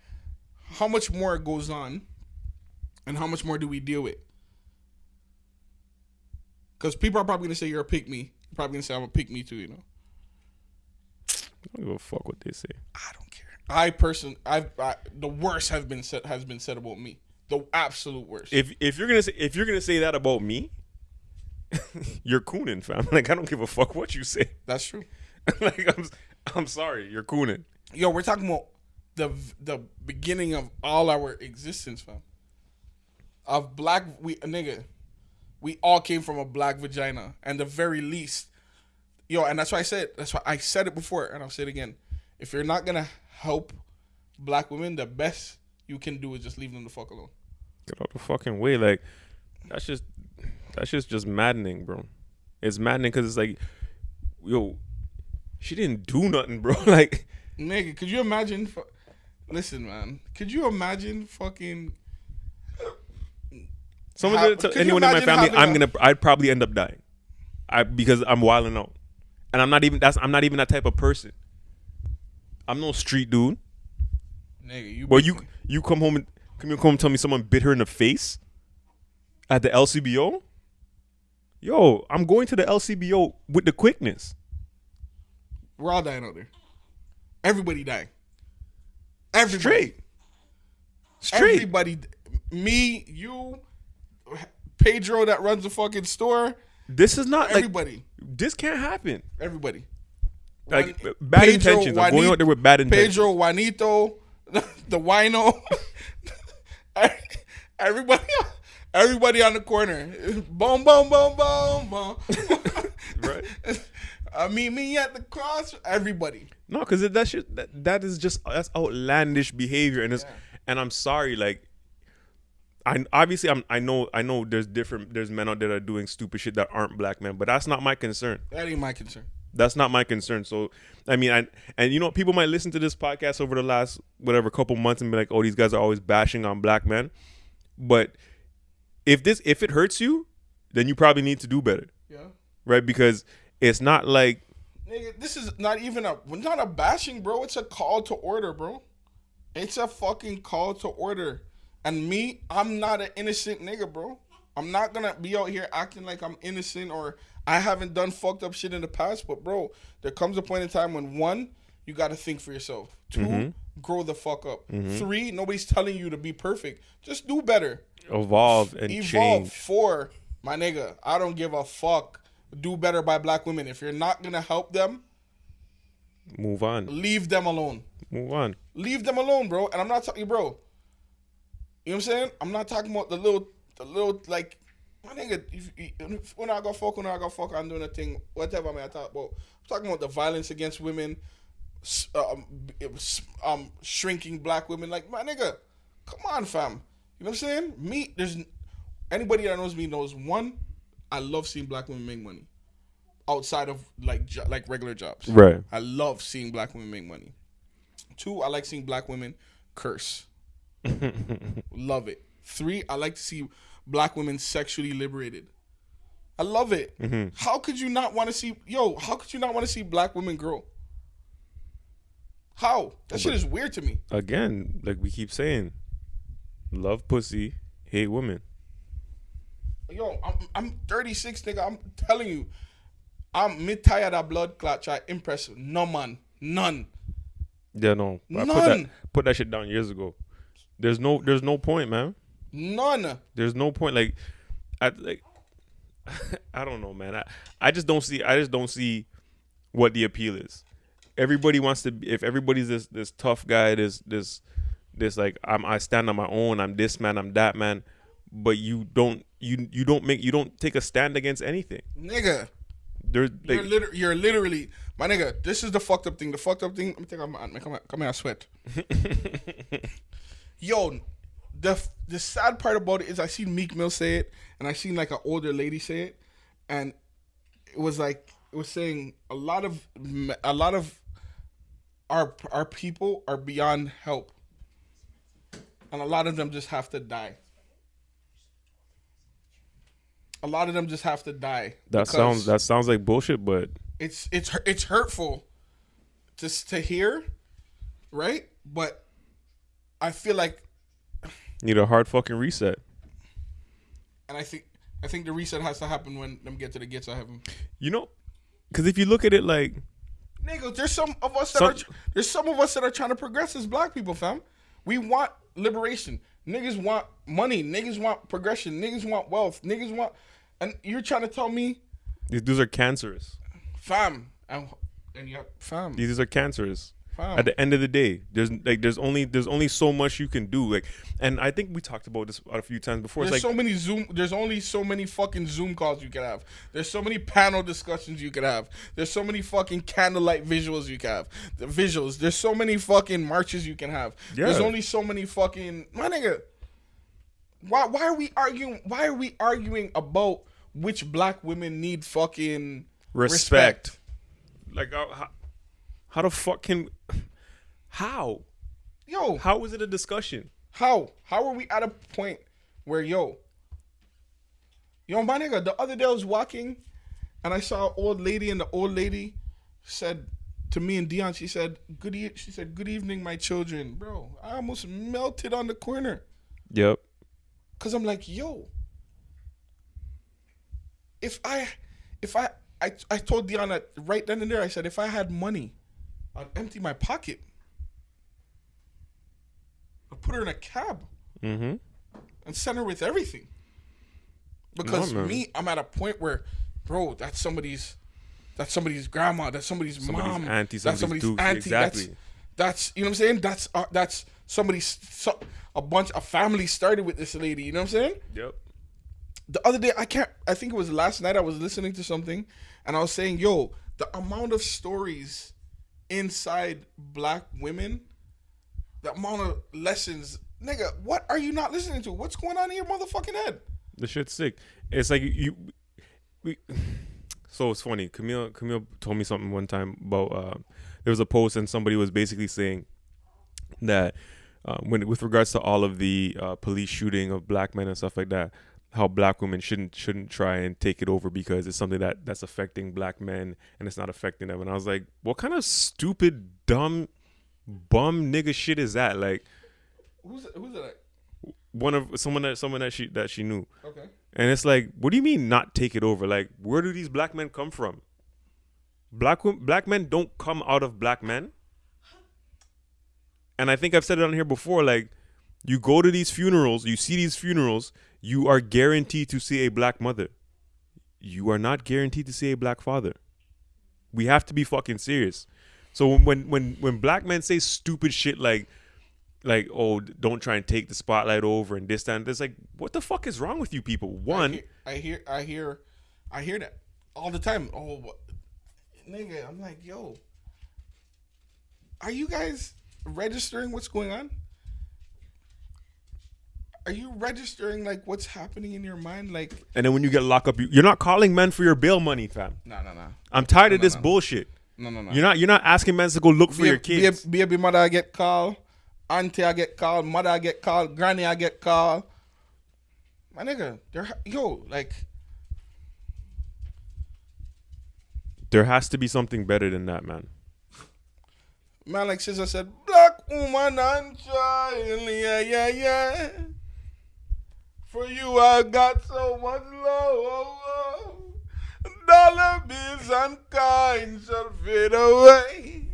how much more goes on, and how much more do we deal with? Because people are probably gonna say you're a pick me. You're Probably gonna say I'm a pick me too. You know. I don't give a fuck what they say. I don't care. I person, I've I, the worst have been said has been said about me. The absolute worst. If if you're gonna say if you're gonna say that about me, you're cooning, fam. Like I don't give a fuck what you say. That's true. like I'm I'm sorry, you're cooning. Yo, we're talking about the the beginning of all our existence, fam. Of black, we nigga, we all came from a black vagina, and the very least, yo, and that's why I said that's why I said it before, and I'll say it again. If you're not gonna help black women, the best you can do is just leave them the fuck alone. Get out the fucking way. Like that's just that's just just maddening, bro. It's maddening because it's like, yo, she didn't do nothing, bro. like, nigga, could you imagine? Listen, man, could you imagine fucking? Someone How, did it to you anyone in my family, I'm gonna I'd probably end up dying. I because I'm wilding out, and I'm not even that's I'm not even that type of person. I'm no street dude. Nigga, you. But be- you you come home and come home and tell me someone bit her in the face at the LCBO. Yo, I'm going to the LCBO with the quickness. We're all dying out there. Everybody dying. Everybody. Straight. Straight. Everybody. Me, you, Pedro that runs the fucking store. This is not like Everybody. this can't happen. everybody. Like Juan- bad Pedro, intentions. I'm going Juanito- out there with bad intentions. Pedro, Juanito, the wino. everybody. Everybody on the corner. Boom, boom, boom, boom, boom. Right. I meet me at the cross. Everybody. No, because that shit that, that is just that's outlandish behavior, and it's and I'm sorry, like. I obviously I'm I know I know there's different there's men out there that are doing stupid shit that aren't black men, but that's not my concern. That ain't my concern. That's not my concern. So I mean, I and you know people might listen to this podcast over the last whatever couple months and be like, oh, these guys are always bashing on black men, but if this if it hurts you, then you probably need to do better, Yeah. right? Because it's not like Nigga, this is not even a not a bashing, bro. It's a call to order, bro. It's a fucking call to order. And me, I'm not an innocent nigga, bro. I'm not gonna be out here acting like I'm innocent or I haven't done fucked up shit in the past. But bro, there comes a point in time when one, you gotta think for yourself. 2 mm-hmm. grow the fuck up. Mm-hmm. Three, nobody's telling you to be perfect. Just do better. evolve and Evolve. change. Four, my nigga, I don't give a fuck. Do better by black women. If you're not gonna help them, Move on. leave them alone. Move on. Leave them alone, bro. And I'm not talking, bro. You know what I'm saying? I'm not talking about the little, the little like, my nigga. If, if, when I got fuck, when I got fuck, I'm doing a thing. Whatever, man. I talk about. I'm talking about the violence against women, um, it was, um, shrinking black women. Like, my nigga, come on, fam. You know what I'm saying? Me, there's anybody that knows me knows one. I love seeing black women make money outside of like like regular jobs. Right. I love seeing black women make money. Two, I like seeing black women curse. love it. Three, I like to see black women sexually liberated. I love it. Mm-hmm. How could you not want to see yo, how could you not want to see black women grow? How? That shit is weird to me. Again, like we keep saying, love pussy, hate women. Yo, I'm I'm 36, nigga. I'm telling you, I'm me tired of blood clot try impress no man. None. Yeah, no. I put None. that put that shit down years ago. There's no there's no point, man. None. There's no point. Like, I like, I don't know, man. I I just don't see. I just don't see what the appeal is. Everybody wants to. If everybody's this this tough guy, this this this like I'm I stand on my own. I'm this man. I'm that man. But you don't you you don't make you don't take a stand against anything. Nigga. There's You're, liter- you're literally my nigga. This is the fucked up thing. The fucked up thing. Let me take off my come here, come here, I sweat. Yo, the the sad part about it is I seen Meek Mill say it, and I seen like an older lady say it, and it was like it was saying a lot of a lot of our our people are beyond help, and a lot of them just have to die. A lot of them just have to die. that sounds that sounds like bullshit, but it's it's it's hurtful just to hear, right? But I feel like, need a hard fucking reset. and I think I think the reset has to happen when them get to the gates of heaven. You know, because if you look at it like Nigga, there's some of us that Some- are there's some of us that are trying to progress as black people, fam. We want liberation. Niggas want money. Niggas want progression. Niggas want wealth. Niggas want, and you're trying to tell me, these dudes are cancerous. fam, and, and yeah, fam, These are cancerous. Fam. At the end of the day, there's like there's only there's only so much you can do. Like, and I think we talked about this a few times before. There's like so many Zoom. There's only so many fucking Zoom calls you can have. There's so many panel discussions you can have. There's so many fucking candlelight visuals you can have. The visuals. There's so many fucking marches you can have. Yeah. There's only so many fucking my nigga. Why why are we arguing? Why are we arguing about which black women need fucking respect. Like, uh, how, how, the fuck can? How? Yo, How was it a discussion? How? How are we at a point where yo, yo, my nigga? The other day I was walking, and I saw an old lady, and the old lady said to me and Dion, she said, "Good." E-, she said, "Good evening, my children, bro." I almost melted on the corner, Yep. cause I'm like, yo, if I, if I, I, I told Dion that right then and there, I said, if I had money, I'd empty my pocket. I'd put her in a cab Mm-hmm. and send her with everything. Because No, me, I'm at a point where, bro, that's somebody's, that's somebody's grandma, that's somebody's, Somebody's mom, auntie, that's somebody's somebody's auntie, exactly. that's, that's you know what I'm saying. That's uh, that's somebody's so, a bunch, a family started with this lady. You know what I'm saying? Yep. the other day I can't I think it was last night I was listening to something and I was saying, yo, the amount of stories inside black women, amount of lessons, nigga, what are you not listening to? What's going on in your motherfucking head? The shit's sick. It's like you. We. So it's funny. Camille Camille told me something one time about uh, there was a post and somebody was basically saying that uh, when with regards to all of the uh, police shooting of black men and stuff like that, how black women shouldn't shouldn't try and take it over because it's something that that's affecting black men and it's not affecting them. And I was like, what kind of stupid, dumb, bum nigga shit is that? Like Who's who's that? one of someone that someone that she that she knew. Okay. And it's like, what do you mean not take it over? Like, where do these black men come from? Black black men don't come out of black men. And I think I've said it on here before. Like, you go to these funerals, you see these funerals, you are guaranteed to see a black mother. You are not guaranteed to see a black father. We have to be fucking serious. So when when when, when black men say stupid shit like like oh don't try and take the spotlight over and this that and this like what the fuck is wrong with you people one I hear, I hear I hear I hear that all the time. Oh what, nigga, I'm like, yo. Are you guys registering what's going on? Are you registering like what's happening in your mind? Like and then when you get locked up you, you're not calling men for your bail money fam no no no. i'm tired of No, this no. bullshit No no no. you're not you're not asking men to go look for Babe- your kids Baby, baby mother I get called, auntie I get called, mother I get called, granny I get called. My nigga, they're yo like there has to be something better than that man man like Sizzla said, black woman and child, yeah yeah yeah. For you I got so much love. Dollar bills and coins shall fade away.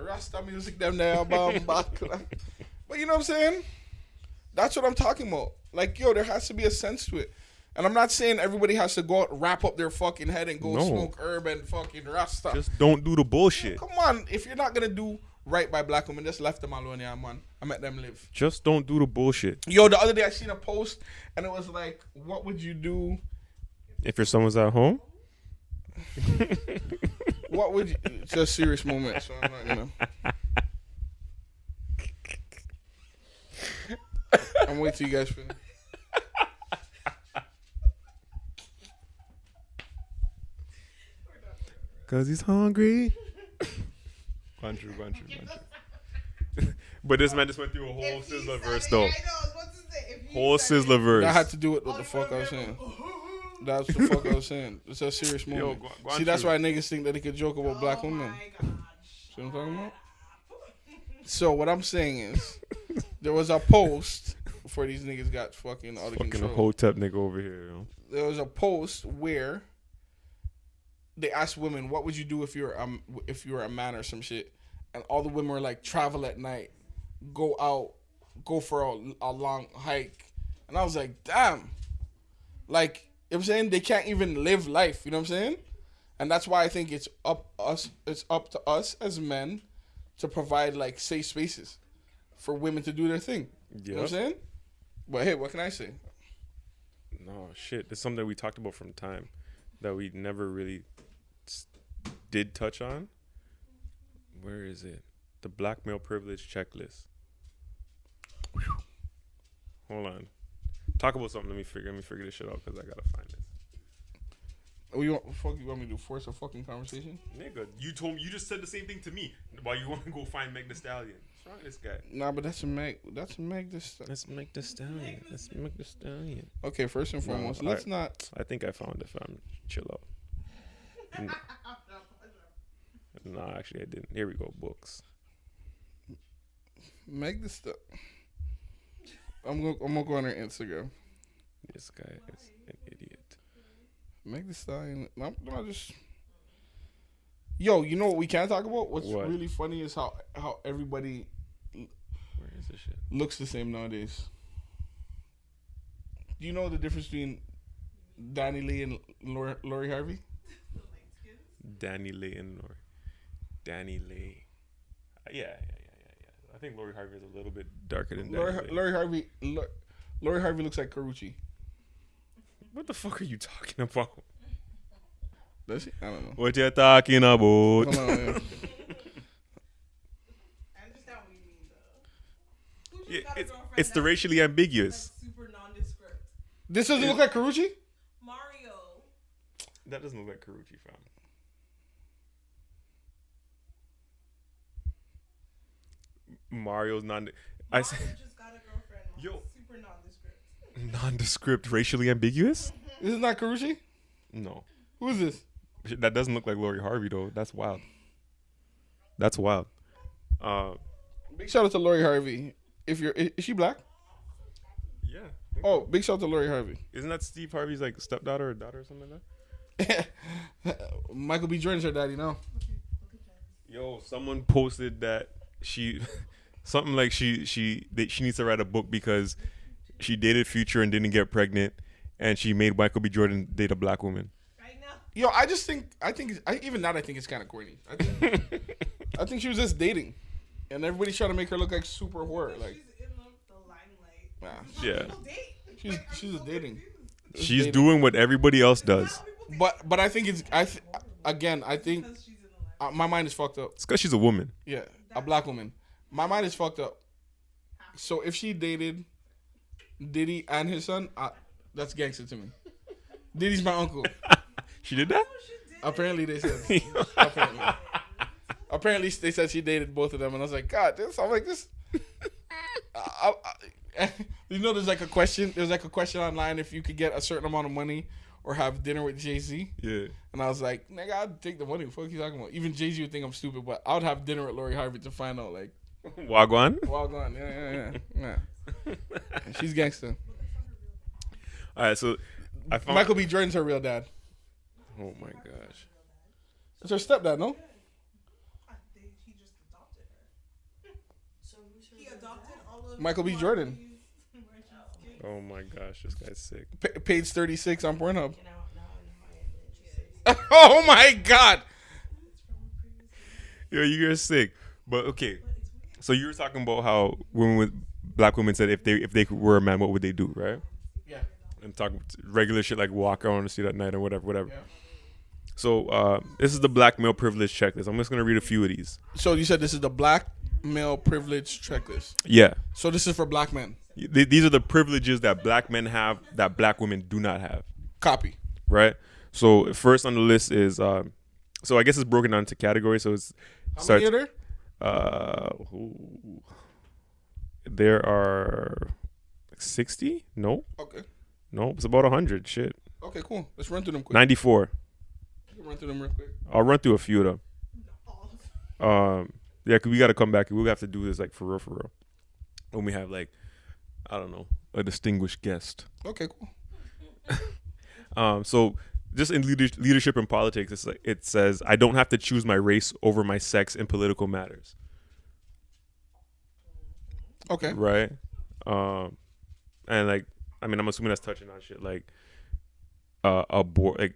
Rasta music them there bomb back. like- But you know what I'm saying? That's what I'm talking about. Like, yo, there has to be a sense to it. And I'm not saying everybody has to go out, wrap up their fucking head and go No. smoke herb and fucking Rasta. just don't do the bullshit Come on, if you're not gonna do right by black women, just left them alone, yeah, man. I let them live. just don't do the bullshit Yo, the other day I seen a post and it was like, what would you do? if your son was at home What would you? It's a serious moment, so I'm not gonna. I'm waiting till you guys finish. Cause he's hungry. True, true, true. but this man just went through a whole If he Sizzla said verse it, though. I know, I was about to say, if he Whole Sizzla verse. That had to do with what the oh, fuck I was saying. That's the fuck I was saying. It's a serious moment. go- go See, that's through. why niggas think that they could joke about black Oh women. my gosh. See what I'm talking about? So what I'm saying is, there was a post before these niggas got fucking out of Fucking control. hotep nigga over here. Yo. there was a post where they asked women, "What would you do if you're um if you were a man or some shit?" And all the women were like, "Travel at night, go out, go for a, a long hike." And I was like, "Damn!" Like, you know what I'm saying they can't even live life. You know what I'm saying? And that's why I think it's up us. It's up to us as men to provide like safe spaces for women to do their thing. You know what I'm saying? But hey, what can I say? No shit. It's something we talked about from time that we never really did touch on. Where is it? The black male privilege checklist. Hold on. Talk about something. Let me figure. Let me figure this shit out because I gotta find this. Oh, you want, fuck, you want me to force a fucking conversation? Nigga, you told me you just said the same thing to me. Why you want to go find Meg Thee Stallion? What's wrong with this guy? Nah, but that's a Meg. That's a Meg. This. Let's make the stallion. Let's make the stallion. Okay, first and foremost, I- let's not. I think I found it, fam. Chill out. N- Nah, actually, I didn't. Here we go. Books. Make this stuff. I'm gonna. I'm gonna go on her Instagram. This guy is an idiot. Meg Thee Stallion. No, no, just. Yo, you know what we can talk about? What's What? really funny is how how everybody Where is this shit? looks the same nowadays. Do you know the difference between DaniLeigh and Lori, Lori Harvey? DaniLeigh and or Danny Lee. Uh, Yeah, yeah, yeah, yeah, yeah. I think Lori Harvey is a little bit darker than Danny Lori, Lee. Lori Harvey. Lori, Lori Harvey looks like Karrueche. What the fuck are you talking about? Does she? I don't know. What you talking about? Hold on, man. I understand what you mean, though. Who just Yeah, it's girlfriend it's the racially ambiguous. that's super nondescript? This doesn't look like Karrueche. Mario. That doesn't look like Karrueche, fam. Mario's non. I Mario said just got a girlfriend. Yo. Super nondescript. nondescript, racially ambiguous. This is not Karrueche. No, Who is this? that doesn't look like Lori Harvey though. That's wild. That's wild. Uh, Big shout out to Lori Harvey. If you're, is is she black? yeah. Oh, big shout out to Lori Harvey. Isn't that Steve Harvey's like stepdaughter or daughter or something like that? Michael B. Jordan's her daddy now. Yo, someone posted that she something like she she that she needs to write a book because she dated Future and didn't get pregnant, and she made Michael B. Jordan date a black woman. Right now. Yo, I just think I think I, even that I think it's kind of corny. I think, I think she was just dating, and everybody's trying to make her look like super whore. Like she's in the, the limelight. Nah. Yeah. Date. she's Like, she's so dating. confused? She's dating. doing what everybody else does. How people date But but I think it's I th- again I think because she's in the limelight. uh, my mind is fucked up. It's because she's a woman. Yeah, a black woman. My mind is fucked up. So if she dated Diddy and his son, uh, that's gangster to me. Diddy's my uncle. She did that? Oh, she did. Apparently they said. apparently, apparently they said she dated both of them, and I was like, God, this. I'm like this. I, I, you know, there's like a question. There's like a question online if you could get a certain amount of money or have dinner with Jay Z. yeah. And I was like, nigga, I'd take the money. What the fuck you talking about? Even Jay Z would think I'm stupid, but I would have dinner with Lori Harvey to find out, like, Wagwan. well gone. Yeah, yeah, yeah. yeah. She's gangster. All right, so I found. Michael B. Jordan's her real dad. Oh my gosh. It's her stepdad, no? They- He just adopted her. He adopted all of Michael B. Jordan. Marie's- Marie's kids. Oh my gosh, this guy's sick. Pa- page 36 on Pornhub. Now, now I know I am interested. oh my God. Yo, you guys sick. But okay, so you were talking about how women with black women said if they if they were a man, what would they do, right? Yeah. And talk regular shit like walk around the street at night or whatever, whatever. Yeah. So uh, this is the black male privilege checklist. I'm just gonna read a few of these. So you said this is the black male privilege checklist. Yeah, So this is for black men. Th- these are the privileges that black men have that black women do not have. Copy. right? So first on the list is um, so I guess it's broken down into categories. So it's How starts. many are there? Uh, there are sixty. No, Okay. no, it's about hundred. Shit, Okay, cool. Let's run through them quick. ninety four. Run through them real quick. I'll run through a few of them. Um, yeah, 'cause we got to come back. We have to do this like for real, for real. When we have like I don't know, a distinguished guest. Okay, cool. Um, so just in leadership and politics, it's like it says I don't have to choose my race over my sex in political matters, Okay. right? Um, and like I mean, I'm assuming that's touching on shit like uh, abor- like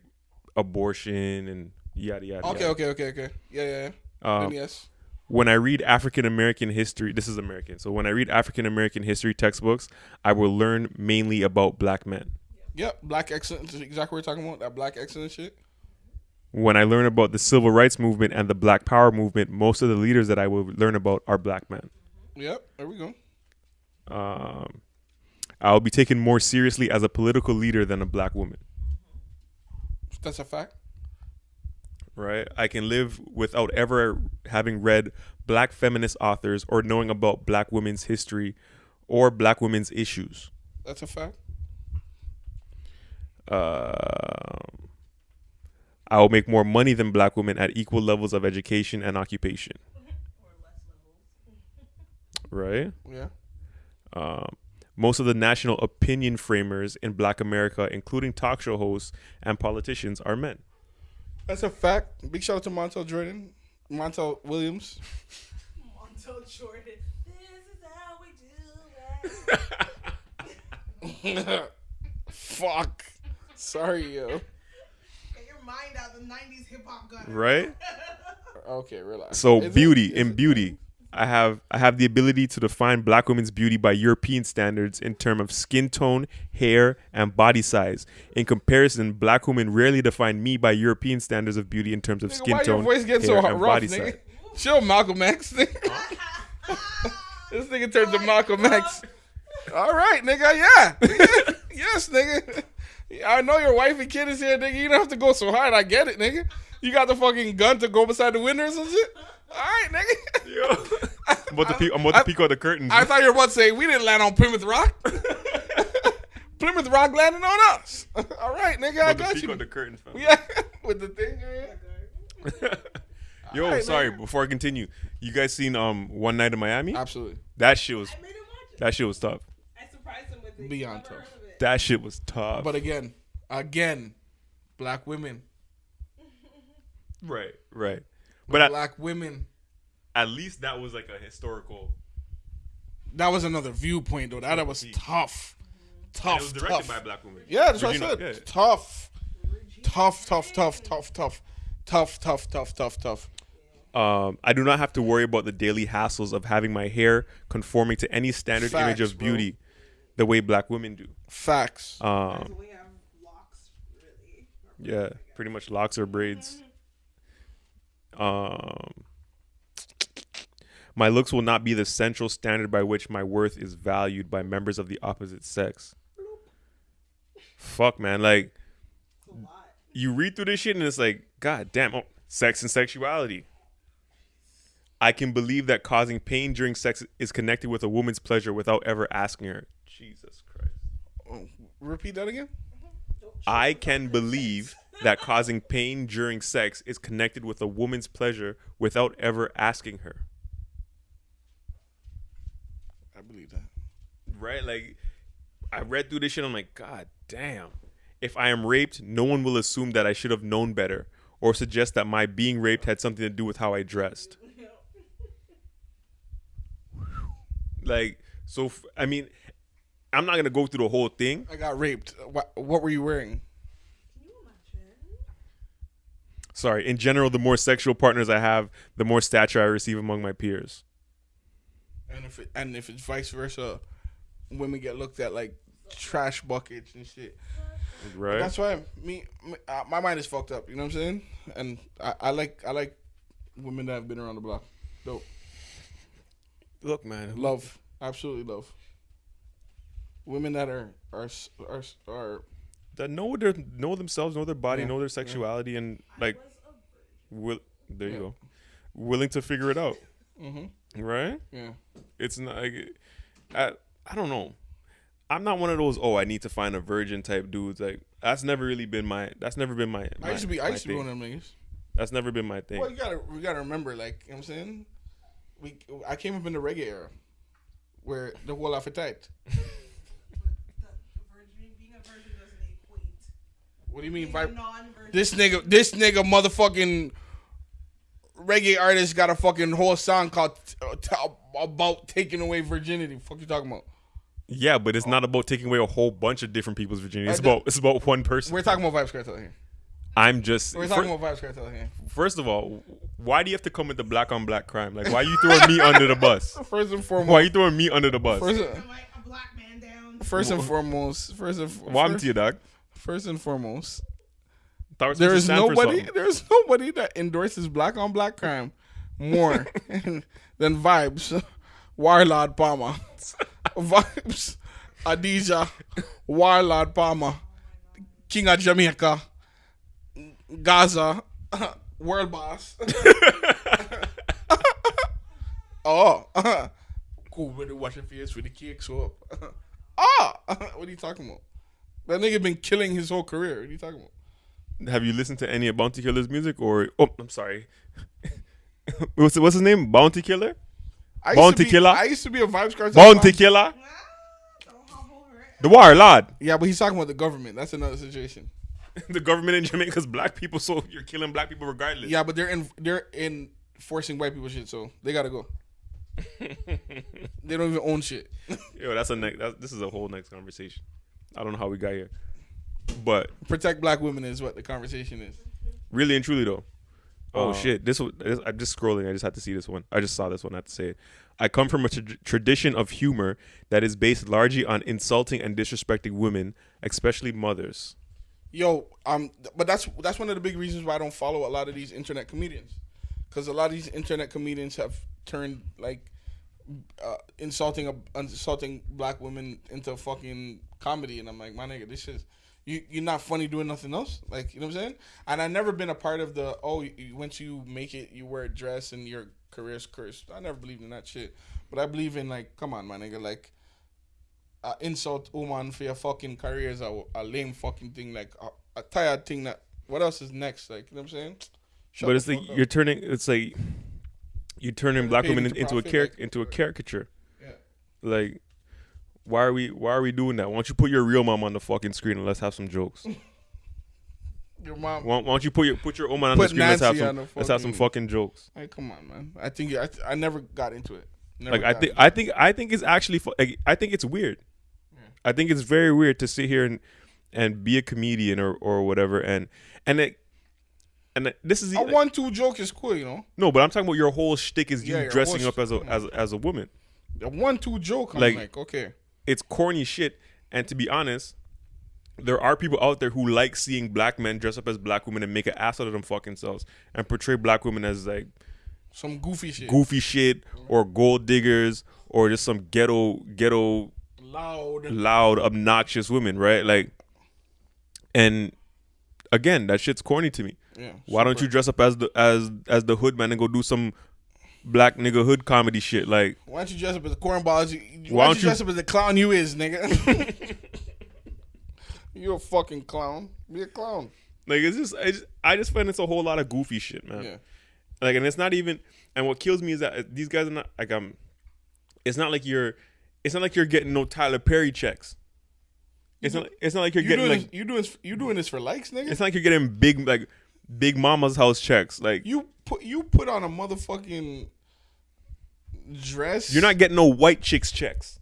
abortion and yada yada. Okay, yada. okay, okay, okay. Yeah, yeah, yeah. Um, yes. when I read African American history, this is American. So when I read African American history textbooks, I will learn mainly about black men. Yep. Black excellence is exactly what we're talking about. That black excellence shit. When I learn about the civil rights movement and the black power movement, most of the leaders that I will learn about are black men. Yep. There we go. Um, I'll be taken more seriously as a political leader than a black woman. That's a fact. Right? I can live without ever having read black feminist authors or knowing about black women's history or black women's issues. That's a fact. Um, I will make more money than black women at equal levels of education and occupation. Right? Yeah. Um, most of the national opinion framers in black America, including talk show hosts and politicians, are men. That's a fact. Big shout out to Montel Jordan, Montel Williams. Montel Jordan. This is how we do it. Fuck. Sorry, yo. Get your mind out the 90s hip hop gun. Right? Okay, relax. So Is beauty is in it- beauty. I have I have the ability to define black women's beauty by European standards in terms of skin tone, hair, and body size. In comparison, black women rarely define me by European standards of beauty in terms of Nigga, skin why tone, your voice getting hair, so and rough, body nigga? size. Chill, Malcolm X. Nigga. this nigga turned to Malcolm X. All right, nigga. Yeah. Yes, nigga. I know your wife and kid is here, nigga. You don't have to go so hard. I get it, nigga. You got the fucking gun to go beside the window or some shit. All right, nigga. Yo. I'm about to peek, I'm about to I- peek out the curtains. I thought you were about to say we didn't land on Plymouth Rock. Plymouth Rock landed on us. All right, nigga. I I'm about to got peek you. out the curtains, fam. Yeah, with the thing. Yeah. Yo, Alright, sorry. nigga. Before I continue, you guys seen um One Night in Miami? Absolutely. That shit was I made him watch it. that shit was tough. I surprised him with it. Beyond tough. Heard of it. That shit was tough. But again, again, black women, right, right. But black women. at least that was like a historical. That was another viewpoint though. That, that was tough, and tough, it was directed tough. by black woman. yeah, that's what I said. yeah. Tough, tough, tough, tough, tough, tough, tough, tough, tough, tough, tough. Um, I do not have to worry about the daily hassles of having my hair conforming to any standard image Facts, of bro. Beauty, the way black women do. Facts. Um, So we have locks, really. yeah, pretty much locks or braids. Um, my looks will not be the central standard by which my worth is valued by members of the opposite sex. Fuck, man. Like, It's a lot. you read through this shit and it's like, God damn, oh, sex and sexuality. I can believe that causing pain during sex is connected with a woman's pleasure without ever asking her. Jesus Christ. Oh, repeat that again. I can believe that causing pain during sex is connected with a woman's pleasure without ever asking her. I believe that. Right? Like, I read through this shit. I'm like, God damn. If I am raped, no one will assume that I should have known better or suggest that my being raped had something to do with how I dressed. Like, so, f- I mean, I'm not going to go through the whole thing. I got raped. What, what were you wearing? Can you imagine? Sorry. In general, the more sexual partners I have, the more stature I receive among my peers. And if it, and if it's vice versa, women get looked at like trash buckets and shit. Right? That's why me, me uh, my mind is fucked up. You know what I'm saying? And I, I like I like women that have been around the block. Dope. Look, man. Love, absolutely love. Women that are are are are that know their know themselves, know their body, Yeah, know their yeah. sexuality, and like, Was a virgin. will there you Yeah. go, willing to figure it out, mm-hmm. right? yeah. It's not. Like, I I don't know. I'm not one of those. Oh, I need to find a virgin type dudes. Like that's never really been my. That's never been my. I used to be I used to be thing. one of them niggas. That's never been my thing. Well, you gotta we gotta remember, like you know what I'm saying. We I came up in the reggae era, where the whole life tight. What do you mean Being vibe? This nigga, this nigga, motherfucking reggae artist got a fucking whole song called uh, t- about taking away virginity. Fuck you talking about? Yeah, but it's not about taking away a whole bunch of different people's virginity. It's I about it's about one person. We're talking about Vybz Kartel here. I'm just We're fir- talking about Vybz Kartel here. first of all, why do you have to come with the black on black crime? Like, why are you throwing me under the bus? First and foremost, Why are you throwing me under the bus? first, Am I a black man down? first and foremost, first and Well, I'm first, to you, dog. First and foremost, Thought it was there is to stand for nobody, there is nobody that endorses black on black crime more than Vybz, Warlord Palmer, Vybz, Adidja, Warlord Palmer, King of Jamaica, Gaza, World Boss. oh, cool. Wash your face with the cake so up. ah, what are you talking about? That nigga been killing his whole career. What are you talking about? Have you listened to any of Bounty Killer's music? Or oh, I'm sorry. what's what's his name? Bounty Killer. I Bounty be, Killer? I used to be a Vybz Kartel. Bounty. Killer. The don't hop over it. The warlord. Yeah, but he's talking about the government. That's another situation. the government in Jamaica's black people, so you're killing black people regardless. Yeah, but they're in they're enforcing white people shit, so they gotta go. they don't even own shit. Yo, that's a next. This is a whole next conversation. I don't know how we got here, but Protect black women is what the conversation is. really and truly though. Oh Uh, shit! This, this I'm just scrolling. I just had to see this one. I just saw this one. I have to say it. I come from a tra- tradition of humor that is based largely on insulting and disrespecting women, especially mothers. Yo, um, but that's that's one of the big reasons why I don't follow a lot of these internet comedians, because a lot of these internet comedians have turned like uh, insulting a, insulting black women into fucking comedy, and I'm like, my nigga, this is you. You're not funny doing nothing else, like you know what I'm saying. And I've never been a part of the oh, you, you- once you make it, you wear a dress and your career's cursed. I never believed in that shit, but I believe in like, come on, my nigga, like uh, insult woman for your fucking career is a, a lame fucking thing, like a, a tired thing. That what else is next? Like you know what I'm saying? Shut but it's like up. you're turning. It's like you're turning black women into into a profit, char- like- into a caricature. Yeah. Like, why are we why are we doing that? Why don't you put your real mom on the fucking screen and let's have some jokes? your mom. Why, why don't you put your put your woman on the screen? Let's have some the let's have some fucking- fucking jokes. Hey, come on, man. I think I, I never got into it. Never Like I think I think I think it's actually like, I think it's weird. I think it's very weird to sit here and and be a comedian or or whatever and and it and this is a one two joke is cool, you know. no, but I'm talking about your whole shtick is you Yeah, dressing up as a as as a woman. A one two joke. I'm Like- like, okay. It's corny shit. And to be honest, there are people out there who like seeing black men dress up as black women and make an ass out of them fucking selves and portray black women as like Some goofy shit. goofy shit or gold diggers or just some ghetto ghetto Loud. loud, obnoxious women, right? Like, and again, that shit's corny to me. Yeah. Why don't you dress up as the as as the hood man and go do some black nigga hood comedy shit? Like, Why don't you dress up as a cornball? You, Why why, don't you dress up as the clown you is, nigga? You're a fucking clown. Be a clown. like it's just I just I just find it's a whole lot of goofy shit, man. Yeah. Like, and it's not even. And what kills me is that uh, these guys are not like I'm. It's not like you're. It's not like you're getting no Tyler Perry checks. It's not. It's not like you're You getting like. this, you doing you doing this for likes, nigga? It's not like you're getting big like big mama's house checks. Like you put you put on a motherfucking dress. you're not getting no white chicks checks.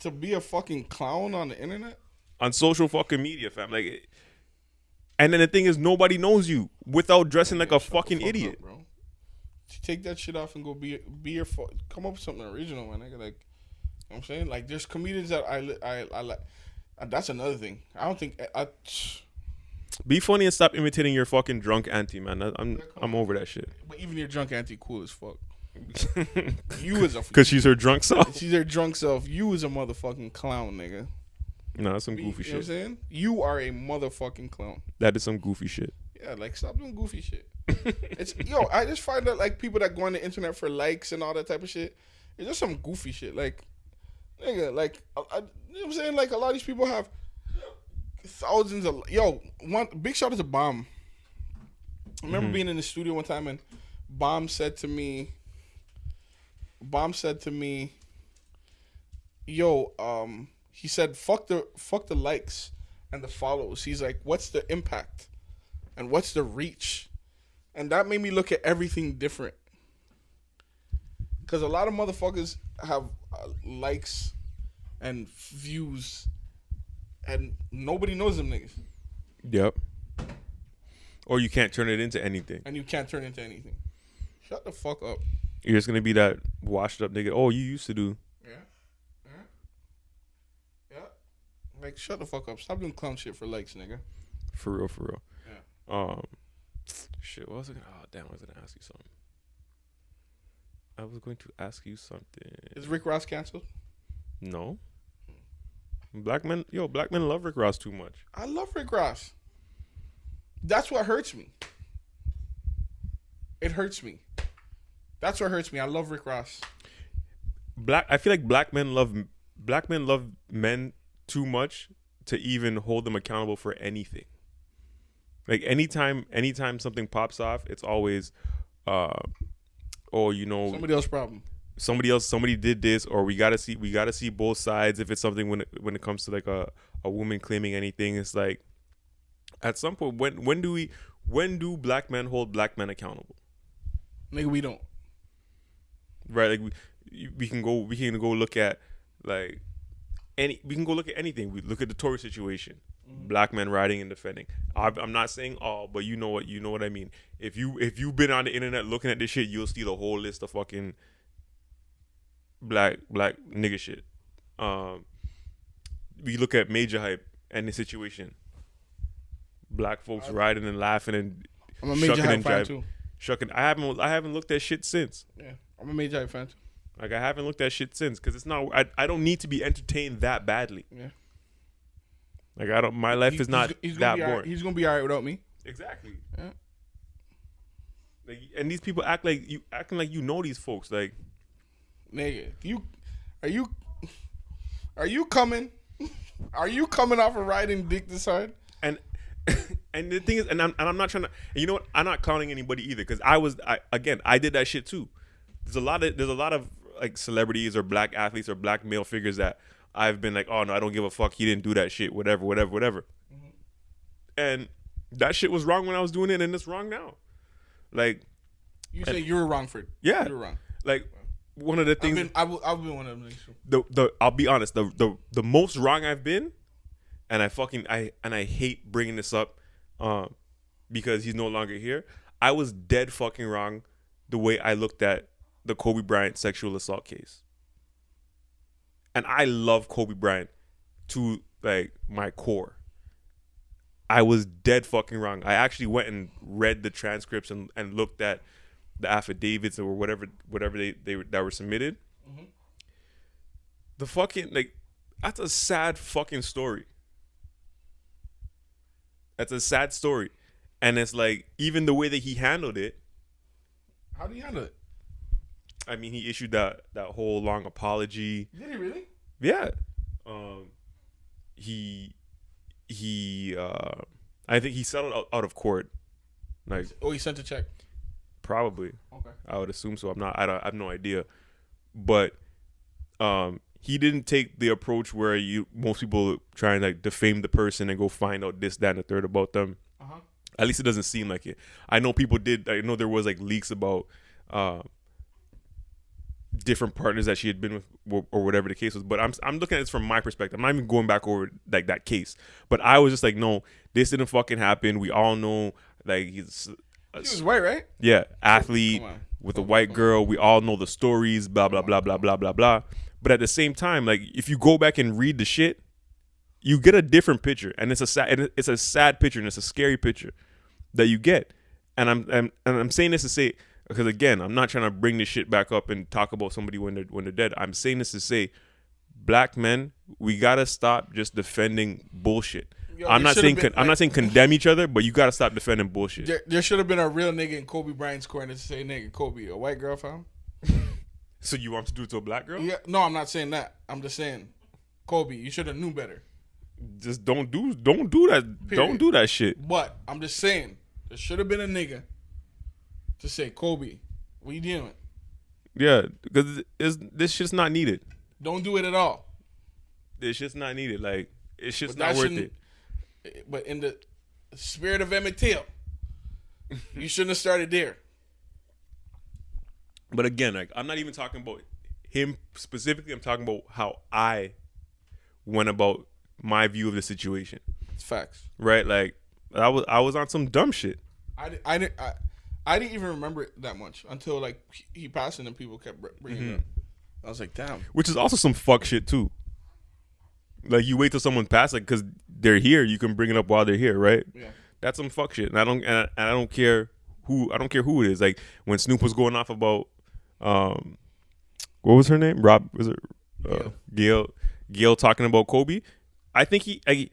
to be a fucking clown on the internet. on social fucking media, fam. Like, it- and then the thing is, nobody knows you without dressing like a fucking fuck up, idiot. bro. Take that shit off and go be be your fu- come up with something original, man. Nigga. Like, you know what I'm saying, like, there's comedians that I I I like. uh, That's another thing. I don't think I. I Be funny and stop imitating your fucking drunk auntie, man. That- I'm I'm over that shit. but even your drunk auntie, cool as fuck. You as a Because she's her drunk self. she's her drunk self. You is a motherfucking clown, nigga. No, that's some goofy you know what I'm shit. saying? You are a motherfucking clown. That is some goofy shit. Yeah, like stop doing goofy shit. it's yo, I just find that like people that go on the internet for likes and all that type of shit, it's just some goofy shit. Like, nigga, like I, I, you know what I'm saying? Like a lot of these people have thousands of yo. One big shout out to Bomb. I remember mm-hmm. being in the studio one time and Bomb said to me, Bomb said to me, "Yo, um, he said, fuck the fuck the likes." and the follows. He's like, what's the impact, and what's the reach, and that made me look at everything different. Because a lot of motherfuckers have uh, likes and views, and nobody knows them niggas, Yep. Or you can't turn it into anything. and you can't turn into anything. Shut the fuck up. You're just gonna be that washed up nigga. Oh, you used to do. Yeah. Yeah. Yeah. Like, shut the fuck up. Stop doing clown shit for likes, nigga. For real, for real. Yeah. Um, shit. What was I gonna? Oh, damn. I was gonna ask you something. I was going to ask you something. Is Rick Ross canceled? No. Black men, yo, black men love Rick Ross too much. I love Rick Ross. That's what hurts me. It hurts me. That's what hurts me. I love Rick Ross. Black, I feel like black men love black men love men too much to even hold them accountable for anything. Like anytime, anytime something pops off, it's always, uh, oh, you know, Somebody else's problem. somebody else somebody did this or we gotta see we gotta see both sides if it's something when it, when it comes to like a, a woman claiming anything it's like at some point when when do we when do black men hold black men accountable Nigga, we don't. Right? Like we we can go we can go look at like any we can go look at anything. We look at the Tory situation black men riding and defending. I'm, I'm not saying all but you know what you know what I mean. If you if you've been on the internet looking at this shit you'll see the whole list of fucking black black nigga shit. Um we look at Majah Hype and the situation. Black folks riding and laughing and I'm a major Shucking hype and fan too. shucking I haven't I haven't looked at shit since. Yeah, I'm a major fan too. like I haven't looked at shit since because it's not. I, I don't need to be entertained that badly. Yeah. Like I don't. My life He- is not he's, he's that gonna be alright- boring. He's gonna be alright without me. exactly. Yeah. Like, and these people act like you acting like you know these folks. Like Nigga, you are you are you coming? Are you coming off of riding dick this hard? and and the thing is, and I'm and I'm not trying to. And you know what? I'm not calling anybody either because I was. I again, I did that shit too. There's a lot of there's a lot of like celebrities or black athletes or black male figures that I've been like, oh no, I don't give a fuck. He didn't do that shit. Whatever, whatever, whatever. And that shit was wrong when I was doing it, and it's wrong now. Like, You say you were wrong for. Yeah. you were wrong. like one of the I've things. been, I will, I've been one of them. the the I'll be honest, the the the most wrong I've been, and I fucking I and I hate bringing this up, um, because he's no longer here. I was dead fucking wrong, the way I looked at the Kobe Bryant sexual assault case. And I love Kobe Bryant to like my core. I was dead fucking wrong. I actually went and read the transcripts and, and looked at the affidavits or whatever whatever they, they were- that were submitted the fucking like that's a sad fucking story. That's a sad story. And it's like even the way that he handled it, How do you handle it? I mean he issued that that whole long apology. Did he really? Yeah. Um he he uh I think he settled out, out of court. Like Oh, he sent a check. probably. Okay. I would assume so. I'm not. I, don't, I have no idea, but um, he didn't take the approach where you most people try and like defame the person and go find out this, that, and the third about them. Uh huh. At least it doesn't seem like it. I know people did. I know there was like leaks about uh, different partners that she had been with, or, or whatever the case was. But I'm I'm looking at this from my perspective. I'm not even going back over like that case. But I was just like, no, this didn't fucking happen. We all know like he's. He was white, right? Yeah, athlete with a white girl. We all know the stories, blah blah blah blah blah blah blah. But at the same time, like if you go back and read the shit, you get a different picture, and it's a sad, it's a sad picture, and it's a scary picture that you get. And I'm and, and I'm saying this to say because again, I'm not trying to bring this shit back up and talk about somebody when they're when they're dead. I'm saying this to say, black men, we gotta stop just defending bullshit. Yo, I'm not saying been, I'm like- not saying condemn each other, but you gotta stop defending bullshit. There, there should have been a real nigga in Kobe Bryant's corner to say, "Nigga, Kobe, a white girl found." So you want to do it to a black girl? Yeah, no, I'm not saying that. I'm just saying, Kobe, you should have knew better. just don't do don't do that Period. don't do that shit But I'm just saying, there should have been a nigga to say, Kobe, what you doing? yeah because this shit's not needed Don't do it at all. it's just not needed like it's just But not worth it but in the spirit of Emmett Till, you shouldn't have started there. But again, like I'm not even talking about him specifically. I'm talking about how I went about my view of the situation. It's facts. Right? Like I was I was on some dumb shit. I, I, didn't- I, I didn't even remember it that much until like he- passed and then people kept br- bringing it up. I was like, damn. which is also some fuck shit too. Like you wait till someone passes, like because they're here, you can bring it up while they're here, right? Yeah. That's some fuck shit, and I don't, and I, and I don't care who, I don't care who it is. Like when Snoop was going off about, um, what was her name? Rob was it? Uh, Gayle. Gayle. Gayle talking about Kobe. I think he, I,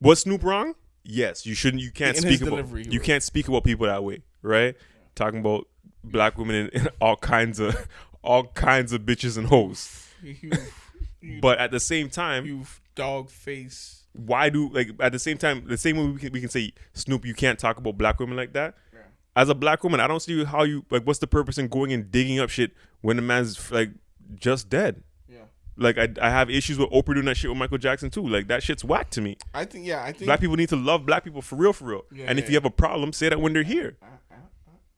was Snoop wrong? Yes, you shouldn't. You can't In speak about. You was. can't speak about people that way, right? Talking about black women and, all kinds of, all kinds of bitches and hoes. You, you, But at the same time, you dog face. why do like at the same time the same way we can, we can say Snoop, you can't talk about black women like that. Yeah. As a black woman, I don't see how you like. What's the purpose in going and digging up shit when the man's like just dead? Yeah. Like I, I have issues with Oprah doing that shit with Michael Jackson too. Like that shit's whack to me. I think, yeah, I think. Black people need to love black people for real, for real. Yeah, and if yeah, you have a problem, say that when they're here uh, uh,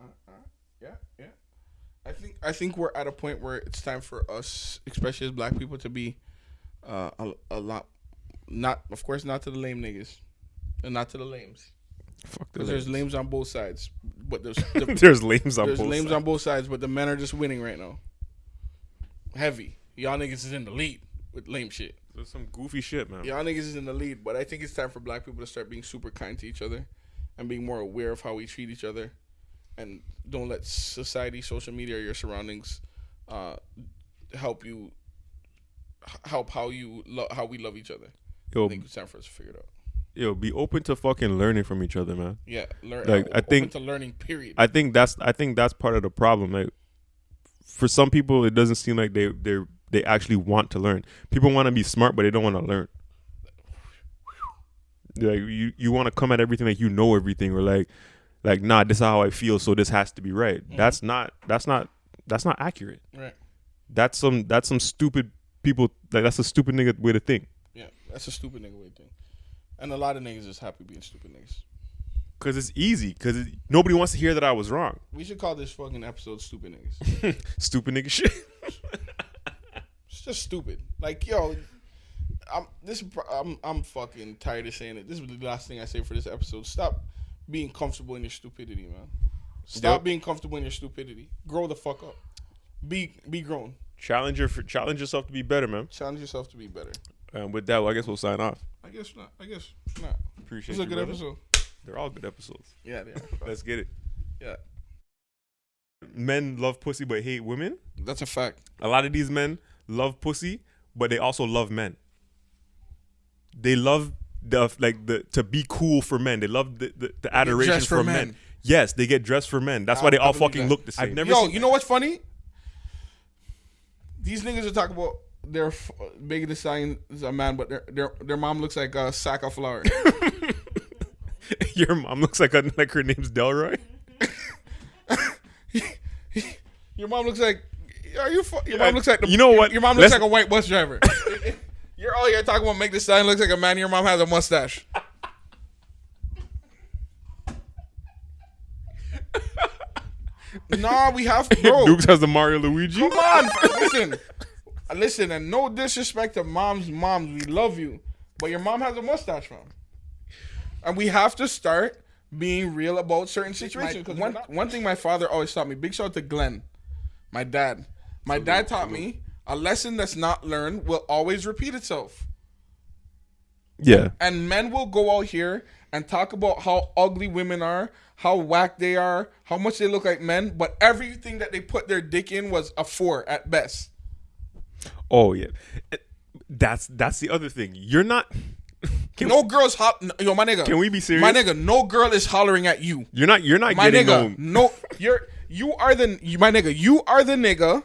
uh, uh. Yeah, yeah. I think I think we're at a point where it's time for us, especially as black people, to be uh, a, a lot. Not, of course, not to the lame niggas, and not to the lames, Fuck because there's lames on both sides. But there's the, there's lames on both. there's both lames sides. on both sides, but the men are just winning right now. Heavy, y'all niggas is in the lead with lame shit. There's some goofy shit, man. Y'all niggas is in the lead, but I think it's time for black people to start being super kind to each other and being more aware of how we treat each other and don't let society, social media, or your surroundings uh, help you help how you lo- how we love each other. I Yo, think it's time for us to figure it out. yo, be open to fucking learning from each other, man. Yeah, learn. Like, I think- to learning. Period. I think that's I think that's part of the problem. Like for some people, it doesn't seem like they they they actually want to learn. People want to be smart, but they don't want to learn. Like you you want to come at everything like you know everything, or like like nah, this is how I feel, so this has to be right. Mm-hmm. That's not that's not that's not accurate. right. That's some that's some stupid people. Like that's a stupid nigga way to think. Yeah, that's a stupid nigga way to think And a lot of niggas is happy being stupid niggas. Cause it's easy. Cause it, nobody wants to hear that I was wrong. We should call this fucking episode "Stupid Niggas." Stupid nigga shit. It's just stupid. Like yo, I'm this. is I'm I'm fucking tired of saying it. This is the last thing I say for this episode. Stop being comfortable in your stupidity, man. Stop Yep. being comfortable in your stupidity. Grow the fuck up. Be be grown. challenge your challenge yourself to be better, man. Challenge yourself to be better. And with that, well, I guess we'll sign off. I guess not. I guess not. Appreciate it. It's a good brother. episode. They're all good episodes. Yeah, yeah. Let's get it. yeah. Men love pussy but hate women. That's a fact. A lot of these men love pussy, but they also love men. They love the like the to be cool for men. They love the, the, the adoration for for men. men. Yes, they get dressed for men. That's I- why they I all fucking that. look the same. I've never Yo, you know what's funny? These niggas are talking about their f- big the sign is a man, but their their their mom looks like a sack of flour. Your mom looks like a, like her name's Delroy. Your mom looks like. Are you? fu- Your mom uh, looks like. The, You know what? Your mom looks Let's- like a white bus driver. You're oh, all here talking about make this sign looks like a man. Your mom has a mustache. nah, we have bro. Dukes has the Mario Luigi. Come on, listen, uh, listen, and no disrespect to moms. Moms, we love you, but your mom has a mustache, fam. And we have to start being real about certain situations. Because one, one thing my father always taught me. Big shout out to Glenn, my dad. My dad taught me a lesson that's not learned will always repeat itself. Yeah. And men will go out here and talk about how ugly women are, how whack they are, how much they look like men, but everything that they put their dick in was a four at best. Oh yeah. That's that's the other thing. You're not. Can, No girls hop. Yo, my nigga. Can we be serious? My nigga, no girl is hollering at you. You're not. You're not My getting nigga, no. no. You're you are the you, my nigga. You are the nigga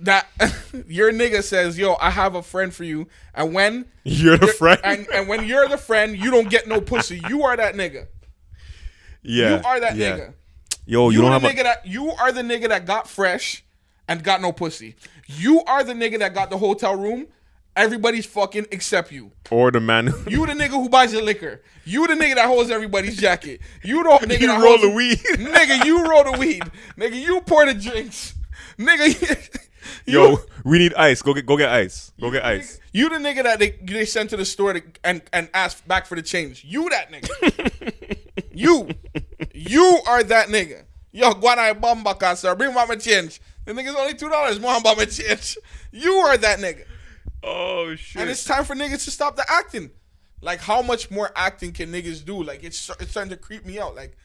that your nigga says, "Yo, I have a friend for you," and when You're the friend. and and when you're the friend, you don't get no pussy. You are that nigga. yeah. You are that yeah. nigga. Yo, you, You, don't the have nigga a. that you are the nigga that got fresh and got no pussy. You are the nigga that got the hotel room everybody's fucking except you. Or the man You the nigga who buys the liquor. You the nigga that holds everybody's jacket. You the nigga you that roll holds the weed. nigga, you roll the weed. Nigga, you pour the drinks. Nigga, Yo, we need ice. Go get go get ice. Go get ice. You the nigga that they, they sent to the store to, and and ask back for the change. You that nigga. you, you are that nigga. Yo, guana bomba casa. Bring my change. The nigga's only two dollars. More about my change. You are that nigga. Oh shit. And it's time for niggas to stop the acting. Like, how much more acting can niggas do? Like, it's it's starting to creep me out. Like,